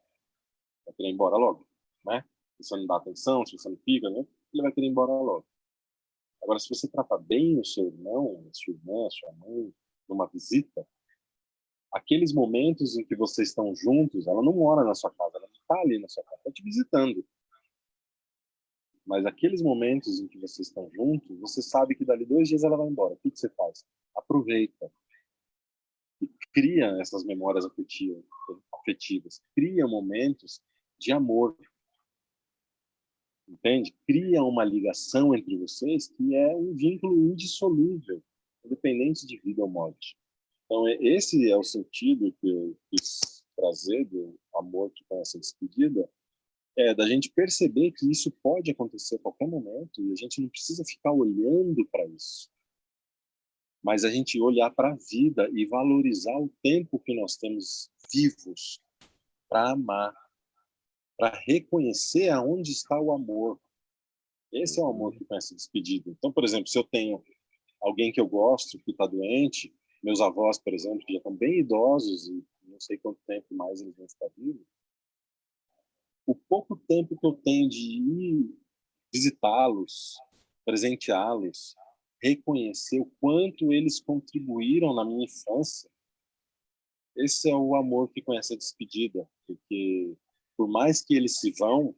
Vai querer ir embora logo, né? Se você não dá atenção, se você não fica, né? ele vai querer ir embora logo. Agora, se você trata bem o seu irmão, a sua irmã, a sua mãe, numa visita, aqueles momentos em que vocês estão juntos, ela não mora na sua casa, ela não está ali na sua casa, está te visitando. Mas aqueles momentos em que vocês estão juntos, você sabe que dali dois dias ela vai embora. O que, que você faz? Aproveita. E cria essas memórias afetivas. Cria momentos de amor. Entende? Cria uma ligação entre vocês que é um vínculo indissolúvel, independente de vida ou morte. Então, é, esse é o sentido que eu quis trazer do amor que tem essa despedida, é da gente perceber que isso pode acontecer a qualquer momento e a gente não precisa ficar olhando para isso. Mas a gente olhar para a vida e valorizar o tempo que nós temos vivos para amar, para reconhecer aonde está o amor. Esse é o amor que tem essa despedida. Então, por exemplo, se eu tenho alguém que eu gosto que está doente, meus avós, por exemplo, que já estão bem idosos e não sei quanto tempo mais eles vão estar vivos, o pouco tempo que eu tenho de ir visitá-los, presenteá-los, reconhecer o quanto eles contribuíram na minha infância, esse é o amor que conhece a despedida, porque por mais que eles se vão,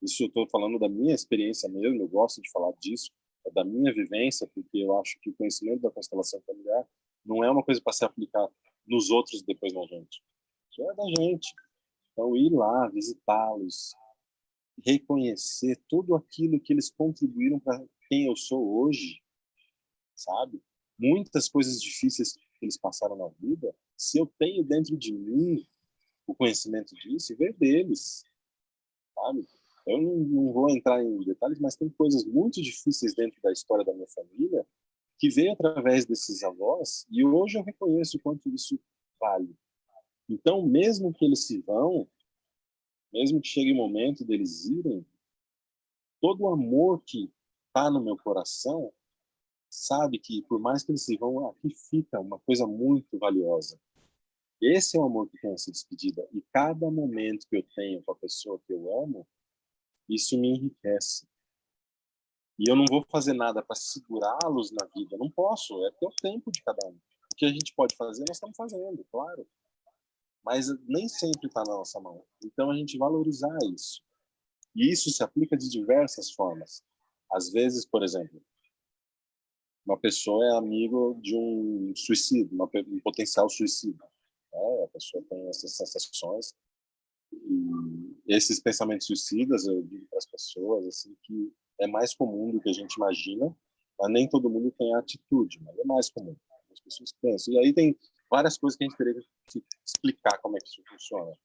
isso eu estou falando da minha experiência mesmo, eu gosto de falar disso, é da minha vivência, porque eu acho que o conhecimento da constelação familiar não é uma coisa para se aplicar nos outros depois na gente. Isso é da gente. Então, ir lá, visitá-los, reconhecer tudo aquilo que eles contribuíram para quem eu sou hoje, sabe? Muitas coisas difíceis que eles passaram na vida, se eu tenho dentro de mim o conhecimento disso, ver deles, sabe? Eu não, não vou entrar em detalhes, mas tem coisas muito difíceis dentro da história da minha família que veio através desses avós, e hoje eu reconheço o quanto isso vale. Então, mesmo que eles se vão, mesmo que chegue o momento deles irem, todo o amor que está no meu coração, sabe que por mais que eles se vão, aqui fica uma coisa muito valiosa. Esse é o amor que tem essa despedida. E cada momento que eu tenho com a pessoa que eu amo, isso me enriquece. E eu não vou fazer nada para segurá-los na vida. Não posso, é o tempo de cada um. O que a gente pode fazer, nós estamos fazendo, claro. Mas nem sempre está na nossa mão. Então a gente valorizar isso. E isso se aplica de diversas formas. Às vezes, por exemplo, uma pessoa é amigo de um suicídio, um potencial suicídio. Né? A pessoa tem essas sensações. E esses pensamentos suicidas, eu digo para as pessoas assim que é mais comum do que a gente imagina, mas nem todo mundo tem a atitude, mas é mais comum. As pessoas pensam. E aí tem várias coisas que a gente teria que explicar como é que isso funciona.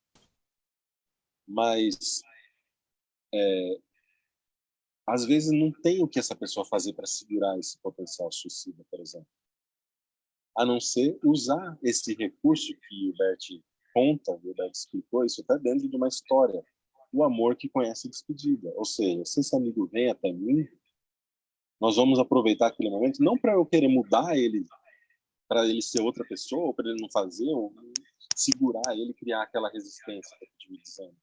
Mas é, às vezes não tem o que essa pessoa fazer para segurar esse potencial suicida, por exemplo. A não ser usar esse recurso que o Bert conta, o Bert explicou, isso está dentro de uma história. O amor que conhece despedida. Ou seja, se esse amigo vem até mim, nós vamos aproveitar aquele momento, não para eu querer mudar ele, para ele ser outra pessoa, ou para ele não fazer, ou segurar ele, criar aquela resistência que eu estive dizendo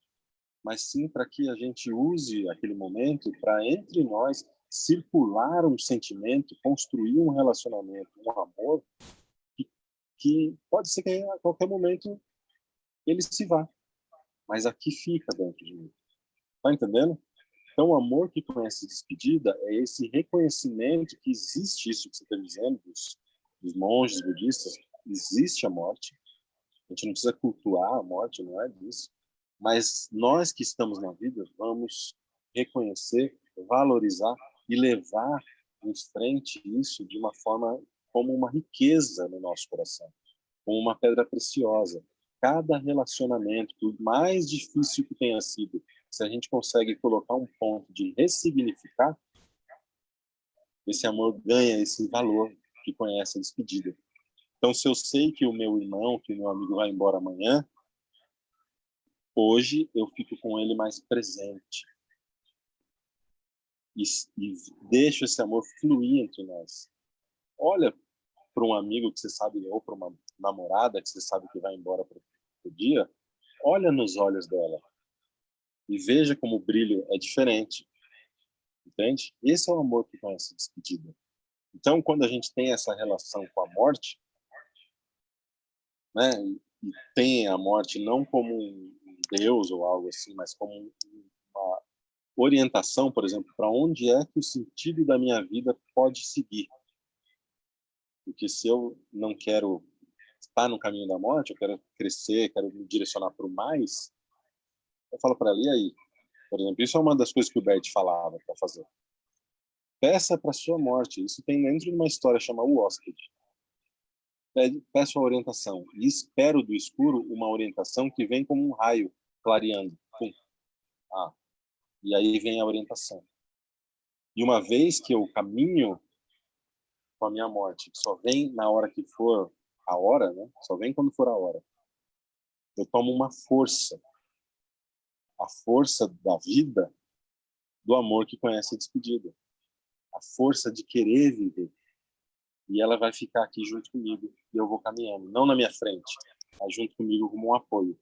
mas sim para que a gente use aquele momento para, entre nós, circular um sentimento, construir um relacionamento, um amor, que, pode ser que a qualquer momento ele se vá, mas aqui fica dentro de mim. Tá entendendo? Então, o amor que conhece despedida é esse reconhecimento que existe isso que você está dizendo, dos, dos monges budistas, existe a morte. A gente não precisa cultuar a morte, não é disso mas nós que estamos na vida vamos reconhecer, valorizar e levar em frente isso de uma forma como uma riqueza no nosso coração, como uma pedra preciosa. Cada relacionamento, por mais difícil que tenha sido, se a gente consegue colocar um ponto de ressignificar, esse amor ganha esse valor que conhece a despedida. Então, se eu sei que o meu irmão, que o meu amigo vai embora amanhã, Hoje eu fico com ele mais presente. E, e deixo esse amor fluir entre nós. Olha para um amigo que você sabe, ou para uma namorada que você sabe que vai embora para o dia, olha nos olhos dela e veja como o brilho é diferente. Entende? Esse é o amor que conhece despedida. Então, quando a gente tem essa relação com a morte, né, e tem a morte não como um, Deus ou algo assim, mas como uma orientação, por exemplo, para onde é que o sentido da minha vida pode seguir. Porque se eu não quero estar no caminho da morte, eu quero crescer, quero me direcionar para o mais, eu falo para ela, e aí? Por exemplo, isso é uma das coisas que o Bert falava para fazer. Peça para sua morte. Isso tem dentro de uma história chamada O Hóspede peço a orientação e espero do escuro uma orientação que vem como um raio clareando. Pum. Ah, e aí vem a orientação. E uma vez que eu caminho com a minha morte, que só vem na hora que for a hora, né? Só vem quando for a hora. Eu tomo uma força, a força da vida, do amor que conhece a despedida, a força de querer viver. E ela vai ficar aqui junto comigo e eu vou caminhando, não na minha frente, mas junto comigo como um apoio.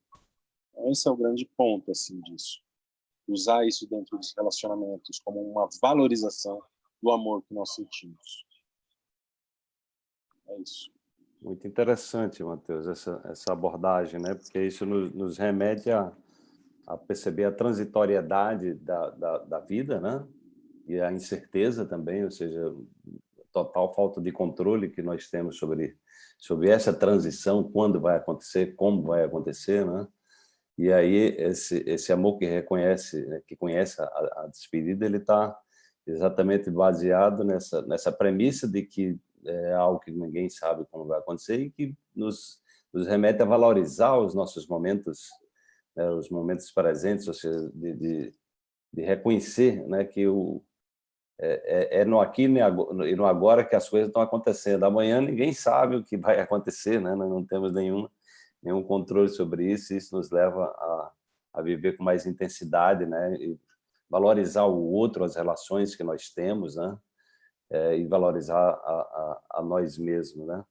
Esse é o grande ponto assim disso. Usar isso dentro dos relacionamentos como uma valorização do amor que nós sentimos. É isso. Muito interessante, Matheus, essa, essa abordagem, né? porque isso nos, nos remete a, a, perceber a transitoriedade da, da, da, vida né? e a incerteza também, ou seja, total falta de controle que nós temos sobre, sobre essa transição, quando vai acontecer, como vai acontecer, né? E aí esse esse amor que reconhece, né, que conhece a, a despedida, ele está exatamente baseado nessa nessa premissa de que é algo que ninguém sabe como vai acontecer e que nos nos remete a valorizar os nossos momentos, né, os momentos presentes, ou seja, de, de, de reconhecer né, que o, é, é, é, no aqui e no agora que as coisas estão acontecendo. Amanhã ninguém sabe o que vai acontecer, né? não temos nenhuma nenhum controle sobre isso, e isso nos leva a, a viver com mais intensidade, né? E valorizar o outro, as relações que nós temos, né? É, e valorizar a, a, a, nós mesmos, né?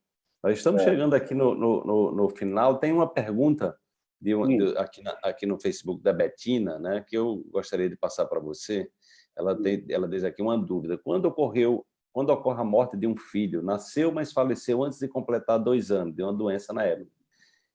Nós estamos é. chegando aqui no, no, no, final, tem uma pergunta de, de, aqui, na, aqui no Facebook da Betina, né, que eu gostaria de passar para você. Ela, tem, ela diz aqui uma dúvida. Quando ocorreu, quando ocorre a morte de um filho, nasceu, mas faleceu antes de completar dois anos, de uma doença na época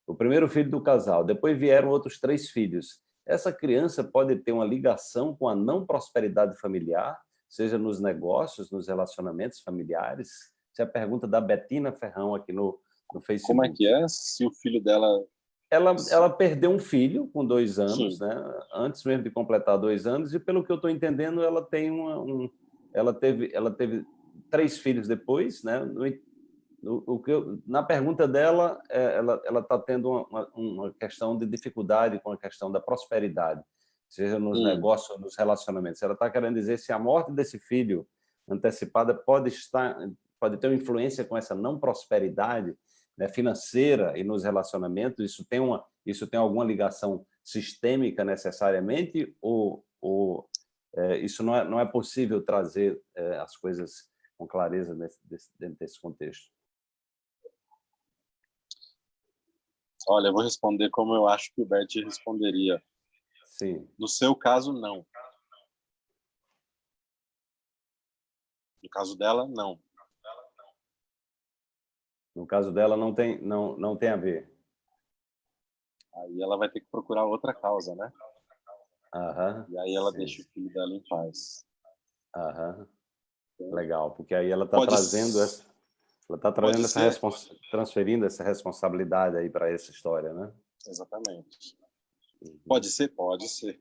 o primeiro filho do casal, depois vieram outros três filhos. Essa criança pode ter uma ligação com a não prosperidade familiar, seja nos negócios, nos relacionamentos familiares? Essa é a pergunta da Betina Ferrão aqui no, no Facebook. Como é que é? Se o filho dela ela, ela perdeu um filho com dois anos, né? antes mesmo de completar dois anos, e pelo que eu estou entendendo, ela tem uma, um, ela teve, ela teve três filhos depois, né? No, o que eu, na pergunta dela, é, ela ela está tendo uma, uma, questão de dificuldade com a questão da prosperidade, seja nos hum. negócios, nos relacionamentos. Ela está querendo dizer se a morte desse filho antecipada pode estar, pode ter uma influência com essa não prosperidade né, financeira e nos relacionamentos, isso tem, uma, isso tem alguma ligação sistêmica necessariamente ou, ou é, isso não é, não é possível trazer é, as coisas com clareza nesse, desse, dentro desse contexto? Olha, eu vou responder como eu acho que o Bert responderia. Sim. No seu caso, não. No caso dela, não. No caso dela, não tem, não, não tem a ver. Aí ela vai ter que procurar outra causa, né? Aham. E aí ela sim. deixa o filho dela em paz. Aham. Legal, porque aí ela está trazendo essa, ela está trazendo essa respons... transferindo essa responsabilidade aí para essa história, né? Exatamente. Pode ser, pode ser.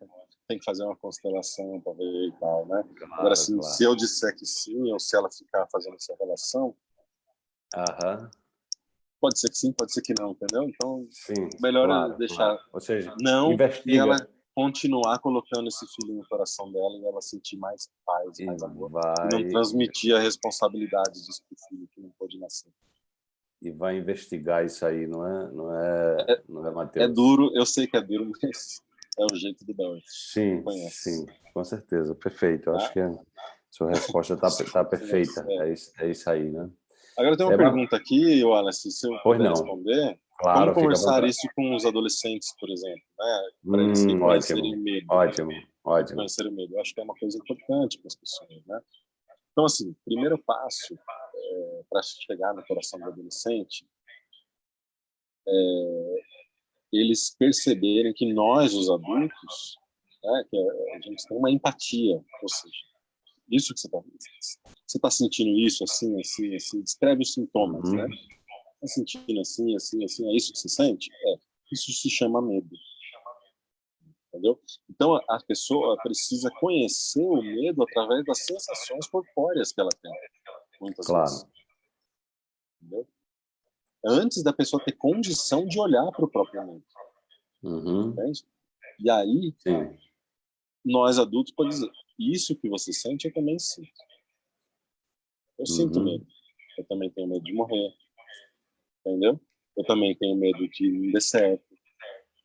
Tem que fazer uma constelação para ver e tal, né? Claro, Agora, assim, claro. se eu disser que sim, ou se ela ficar fazendo essa relação, Aham. Pode ser que sim, pode ser que não, entendeu? Então, sim, melhor claro, deixar. Ou seja, não investiga. e ela continuar colocando esse filho no coração dela e ela sentir mais paz, e mais amor. Vai... E não transmitir a responsabilidade disso para o filho que não pode nascer. E vai investigar isso aí, não é, não é, é não é Mateus? É duro, eu sei que é duro, mas é o jeito do Dawes. Sim, sim, com certeza, perfeito. Eu acho tá? que a sua resposta está tá perfeita, é. É, isso, é isso aí, né? Agora tem uma é pergunta aqui, Wallace, se eu pois puder não. responder. Claro, Como conversar isso com os adolescentes, por exemplo, né? para hum, eles conhecerem o medo. Ótimo, ótimo. Conhecer o medo. Eu acho que é uma coisa importante para as pessoas, né? Então, assim, primeiro passo é, para chegar no coração do adolescente é eles perceberem que nós, os adultos, né, que a gente tem uma empatia, ou seja, isso que você está você está sentindo isso assim assim assim descreve os sintomas uhum. né? Está sentindo assim assim assim é isso que você sente? É isso se chama medo entendeu então a pessoa precisa conhecer o medo através das sensações corpóreas que ela tem muitas claro. vezes entendeu? antes da pessoa ter condição de olhar para o próprio medo uhum. entende? e aí Sim. nós adultos podemos dizer isso que você sente, eu também sinto. Eu uhum. sinto medo. Eu também tenho medo de morrer. Entendeu? Eu também tenho medo de não dar certo.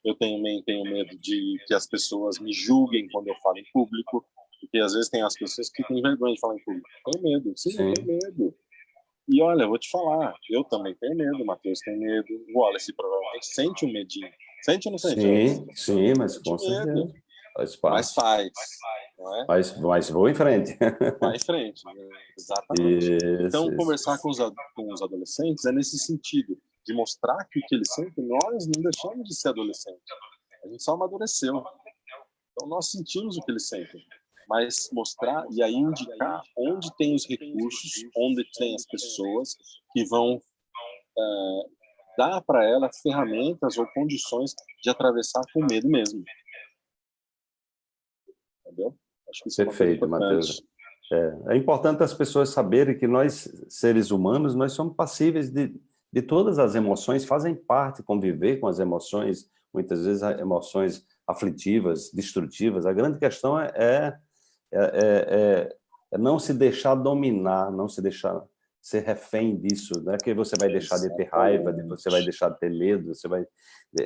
Eu também tenho medo de que as pessoas me julguem quando eu falo em público. Porque às vezes tem as pessoas que têm vergonha de falar em público. Tenho medo. Sim, Sim. tenho medo. E olha, eu vou te falar, eu também tenho medo, o Matheus tem medo, o Wallace provavelmente sente um medinho. Sente ou não sente? Sim, sim, mas com certeza. Faz parte. Mas faz. É? mas, mas vou em frente. Vai em frente, né? exatamente. Isso, então, isso, conversar. Com, os, com os adolescentes é nesse sentido, de mostrar que o que eles sentem, nós não deixamos de ser adolescentes. A gente só amadureceu. Então, nós sentimos o que eles sentem. Mas mostrar e aí indicar onde tem os recursos, onde tem as pessoas que vão é, dar para ela ferramentas ou condições de atravessar com medo mesmo entendeu? Acho que isso Perfeito, é Matheus. É, é, importante as pessoas saberem que nós, seres humanos, nós somos passíveis de, de todas as emoções, fazem parte conviver com as emoções, muitas vezes emoções aflitivas, destrutivas. A grande questão é, é, é, é não se deixar dominar, não se deixar ser refém disso, não é que você vai deixar de ter raiva, você vai deixar de ter medo, você vai...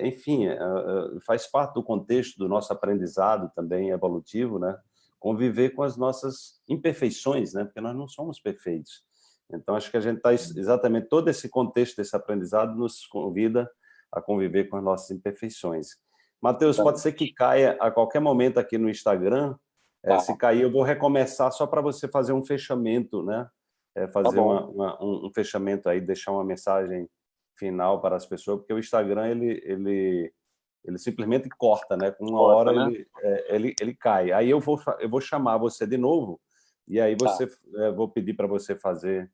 Enfim, é, é, faz parte do contexto do nosso aprendizado também evolutivo, né? Conviver com as nossas imperfeições, né? Porque nós não somos perfeitos. Então, acho que a gente está exatamente todo esse contexto desse aprendizado nos convida a conviver com as nossas imperfeições. Matheus, pode ser que caia a qualquer momento aqui no Instagram. É, se cair, eu vou recomeçar só para você fazer um fechamento, né? é, fazer tá uma, uma, um, um, fechamento aí, deixar uma mensagem final para as pessoas, porque o Instagram, ele, ele, ele simplesmente corta, né? Com uma corta, hora né? ele, é, ele, ele cai. Aí eu vou, eu vou chamar você de novo, e aí tá. você, tá. é, vou pedir para você fazer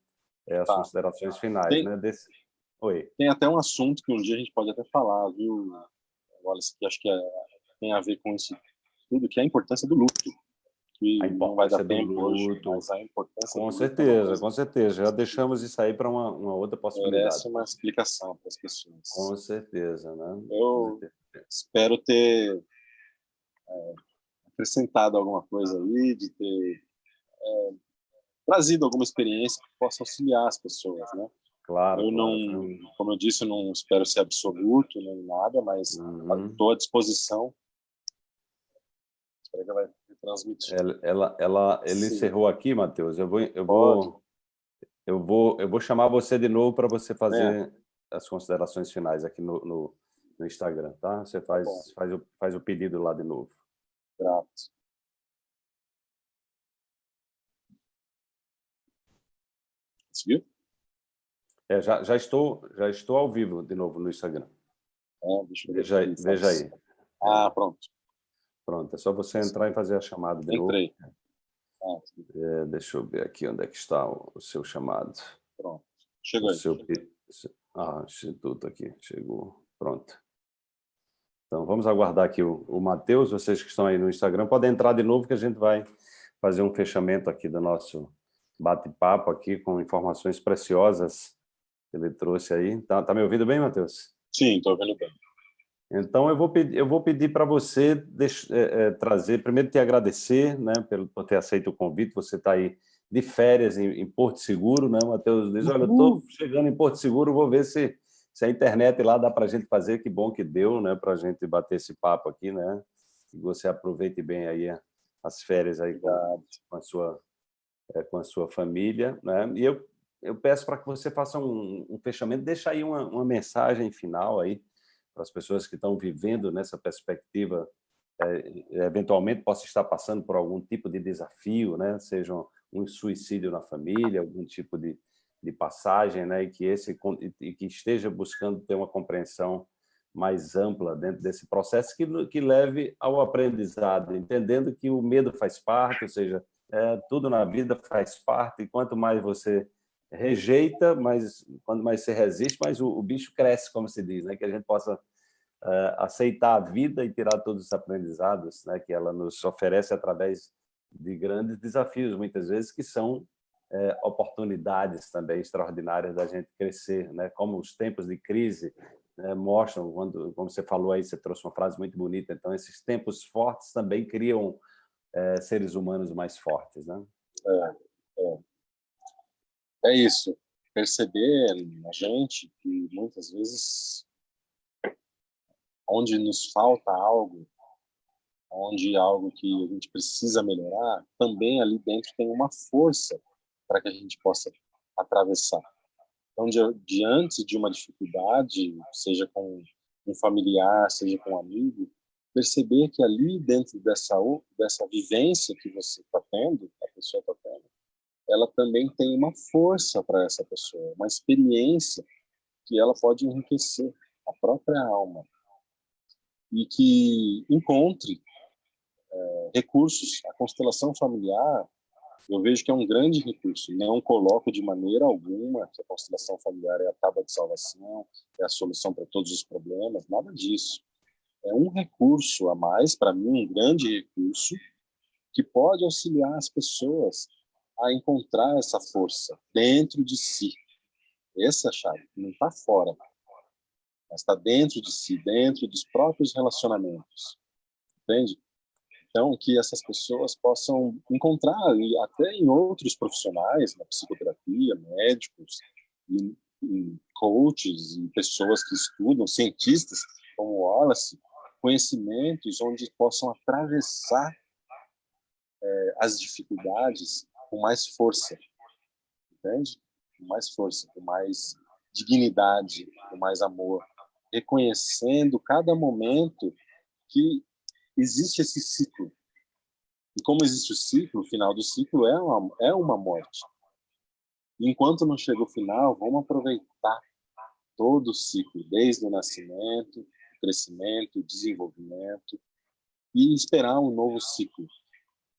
é, as tá. considerações finais, tem, né? Desse... Oi. Tem até um assunto que um dia a gente pode até falar, viu, Wallace, que acho que é, tem a ver com isso tudo, que é a importância do luto. Que não vai dar tempo luto. hoje, mas a importância Com certeza, luto, com certeza. Já deixamos isso aí para uma, uma outra possibilidade. Merece uma explicação para as pessoas. Com certeza, né? Eu espero ter é, acrescentado alguma coisa aí, de ter é, trazido alguma experiência que possa auxiliar as pessoas, né? Claro. Eu não, claro. como eu disse, eu não espero ser absoluto nem nada, mas uhum. estou à disposição. Espero que ela transmitir. Ela, ela, ela ele Sim. encerrou aqui, Matheus. Eu vou, eu vou, eu vou, eu vou chamar você de novo para você fazer é. as considerações finais aqui no, no, no Instagram, tá? Você faz, tá faz, o, faz o pedido lá de novo. Grato. Conseguiu? É, já, já, estou, já estou ao vivo de novo no Instagram. É, deixa eu veja, aí, veja aí. Ah, pronto. Pronto, é só você entrar e fazer a chamada de Entrei. novo. Ah, é, deixa eu ver aqui onde é que está o, o seu chamado. Pronto. Chegou aí. Seu, ah, Instituto aqui, chegou. Pronto. Então, vamos aguardar aqui o, o Matheus, vocês que estão aí no Instagram, podem entrar de novo que a gente vai fazer um fechamento aqui do nosso bate-papo aqui com informações preciosas que ele trouxe aí. Tá, tá me ouvindo bem, Matheus? Sim, estou ouvindo bem. Então, eu vou pedir, eu vou pedir para você é, é, trazer, primeiro te agradecer né, pelo, por ter aceito o convite, você está aí de férias em, em, Porto Seguro, né, Matheus? Diz, olha, estou chegando em Porto Seguro, vou ver se se a internet lá dá para a gente fazer, que bom que deu, né, para a gente bater esse papo aqui, né? Que você aproveite bem aí as férias aí com, com a sua é, com a sua família, né? E eu eu peço para que você faça um, um fechamento, deixa aí uma, uma, mensagem final aí para as pessoas que estão vivendo nessa perspectiva, é, eventualmente possa estar passando por algum tipo de desafio, né? Seja um suicídio na família, algum tipo de, de passagem, né, e que esse e que esteja buscando ter uma compreensão mais ampla dentro desse processo que que leve ao aprendizado, entendendo que o medo faz parte, ou seja, é, tudo na vida faz parte. E quanto mais você rejeita, mais quanto mais você resiste, mais o, o bicho cresce, como se diz, né? Que a gente possa é, aceitar a vida e tirar todos os aprendizados, né? Que ela nos oferece através de grandes desafios, muitas vezes que são é, oportunidades também extraordinárias da gente crescer, né? Como os tempos de crise né, mostram, quando, como você falou aí, você trouxe uma frase muito bonita. Então, esses tempos fortes também criam é, seres humanos mais fortes, né? É, é. é isso. Perceber na gente que muitas vezes onde nos falta algo, onde algo que a gente precisa melhorar, também ali dentro tem uma força para que a gente possa atravessar. Então, diante de uma dificuldade, seja com um familiar, seja com um amigo, perceber que ali dentro dessa dessa vivência que você está tendo, a pessoa está tendo, ela também tem uma força para essa pessoa, uma experiência que ela pode enriquecer a própria alma e que encontre é, recursos. A constelação familiar eu vejo que é um grande recurso. Não coloco de maneira alguma que a constelação familiar é a tábua de salvação, é a solução para todos os problemas, nada disso. É um recurso a mais, para mim, um grande recurso, que pode auxiliar as pessoas a encontrar essa força dentro de si. Essa é chave, não está fora, mas está dentro de si, dentro dos próprios relacionamentos. Entende? Então, que essas pessoas possam encontrar, até em outros profissionais, na psicoterapia, médicos, e, e coaches, e pessoas que estudam, cientistas, como Wallace, conhecimentos onde possam atravessar é, as dificuldades com mais força, entende? Com mais força, com mais dignidade, com mais amor, reconhecendo cada momento que existe esse ciclo. E como existe o ciclo, o final do ciclo é uma, é uma morte. enquanto não chega o final, vamos aproveitar todo o ciclo, desde o nascimento, crescimento, desenvolvimento, e esperar um novo ciclo.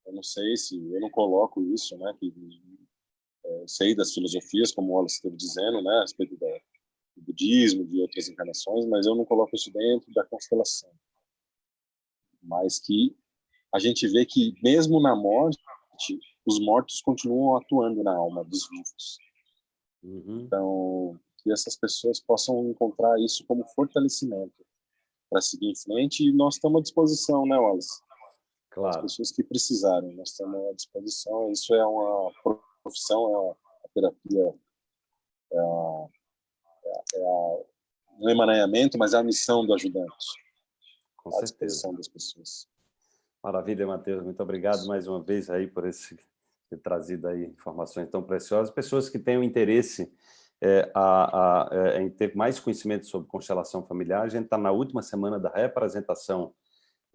Eu não sei se, eu não coloco isso, né, que é, sei das filosofias, como o Wallace esteve dizendo, né, a respeito da, do budismo, de outras encarnações, mas eu não coloco isso dentro da constelação. Mas que a gente vê que, mesmo na morte, os mortos continuam atuando na alma dos vivos. Uhum. Então, que essas pessoas possam encontrar isso como fortalecimento para seguir em frente, e nós estamos à disposição, né, Wallace? Claro. As pessoas que precisarem, nós estamos à disposição, isso é uma profissão, é uma terapia, é, a, é, a, um emaranhamento, mas é a missão do ajudante. Com certeza. disposição das pessoas. Maravilha, Matheus. Muito obrigado mais uma vez aí por esse ter trazido aí informações tão preciosas. Pessoas que tenham interesse é, a, a, é, em ter mais conhecimento sobre constelação familiar, a gente está na última semana da representação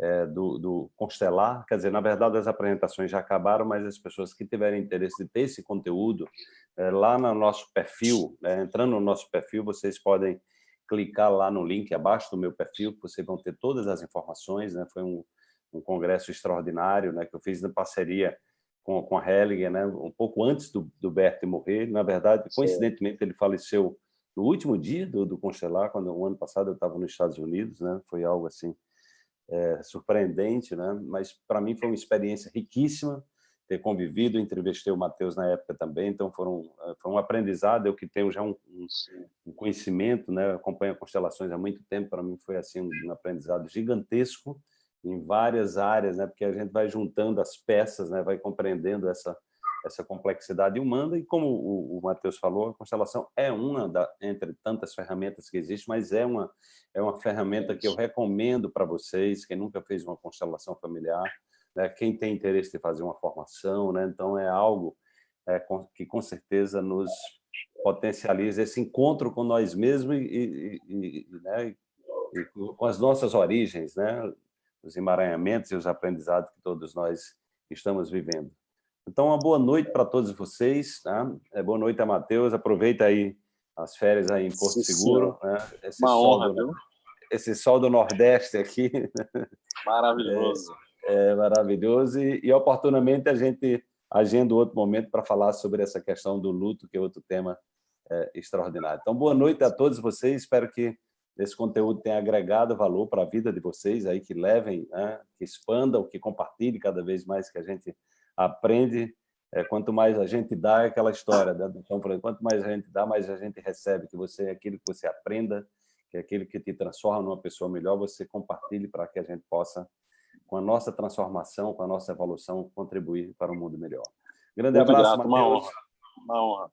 é, do, do, Constelar, quer dizer, na verdade as apresentações já acabaram, mas as pessoas que tiverem interesse de ter esse conteúdo, é, lá no nosso perfil, né, entrando no nosso perfil, vocês podem clicar lá no link abaixo do meu perfil, que vocês vão ter todas as informações, né, foi um, um congresso extraordinário né, que eu fiz na parceria com, com a Hellinger, né, um pouco antes do, do Bert morrer, na verdade, coincidentemente ele faleceu no último dia do, do Constelar, quando o ano passado eu estava nos Estados Unidos, né, foi algo assim é, surpreendente, né? mas para mim foi uma experiência riquíssima ter convivido, entrevistei o Matheus na época também, então foram, é, foi um aprendizado, eu que tenho já um, um, um conhecimento, né? acompanho constelações há muito tempo, para mim foi assim um aprendizado gigantesco em várias áreas, né? porque a gente vai juntando as peças, né? vai compreendendo essa, essa complexidade humana, e como o, o Matheus falou, a constelação é uma da, entre tantas ferramentas que existem, mas é uma, é uma ferramenta que eu recomendo para vocês, quem nunca fez uma constelação familiar, né, quem tem interesse de fazer uma formação, né, então é algo é, que com certeza nos potencializa esse encontro com nós mesmos e, e, e, né, e com as nossas origens, né, os emaranhamentos e os aprendizados que todos nós estamos vivendo. Então, uma boa noite para todos vocês. Né? É, boa noite a Matheus. Aproveita aí as férias aí em Porto Sim, Seguro. Né? Esse uma honra, do, viu? Esse sol do Nordeste aqui. Maravilhoso. É, é maravilhoso. E, e, oportunamente, a gente agenda outro momento para falar sobre essa questão do luto, que é outro tema é, extraordinário. Então, boa noite a todos vocês. Espero que esse conteúdo tenha agregado valor para a vida de vocês, aí que levem, né? que expandam, que compartilhem cada vez mais que a gente aprende, é, quanto mais a gente dá, é aquela história, né? então, quanto mais a gente dá, mais a gente recebe, que você, aquilo que você aprenda, que é aquilo que te transforma numa pessoa melhor, você compartilhe para que a gente possa, com a nossa transformação, com a nossa evolução, contribuir para um mundo melhor. Grande Muito abraço, grato, Uma honra. Uma honra.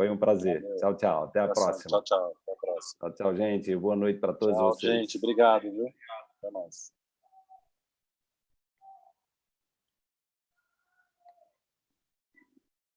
Foi um prazer. Valeu. Tchau, tchau. Até a próxima. Tchau, tchau. Até a próxima. Tchau, tchau, gente. Boa noite para todos tchau, vocês. gente. Obrigado, viu? Até mais.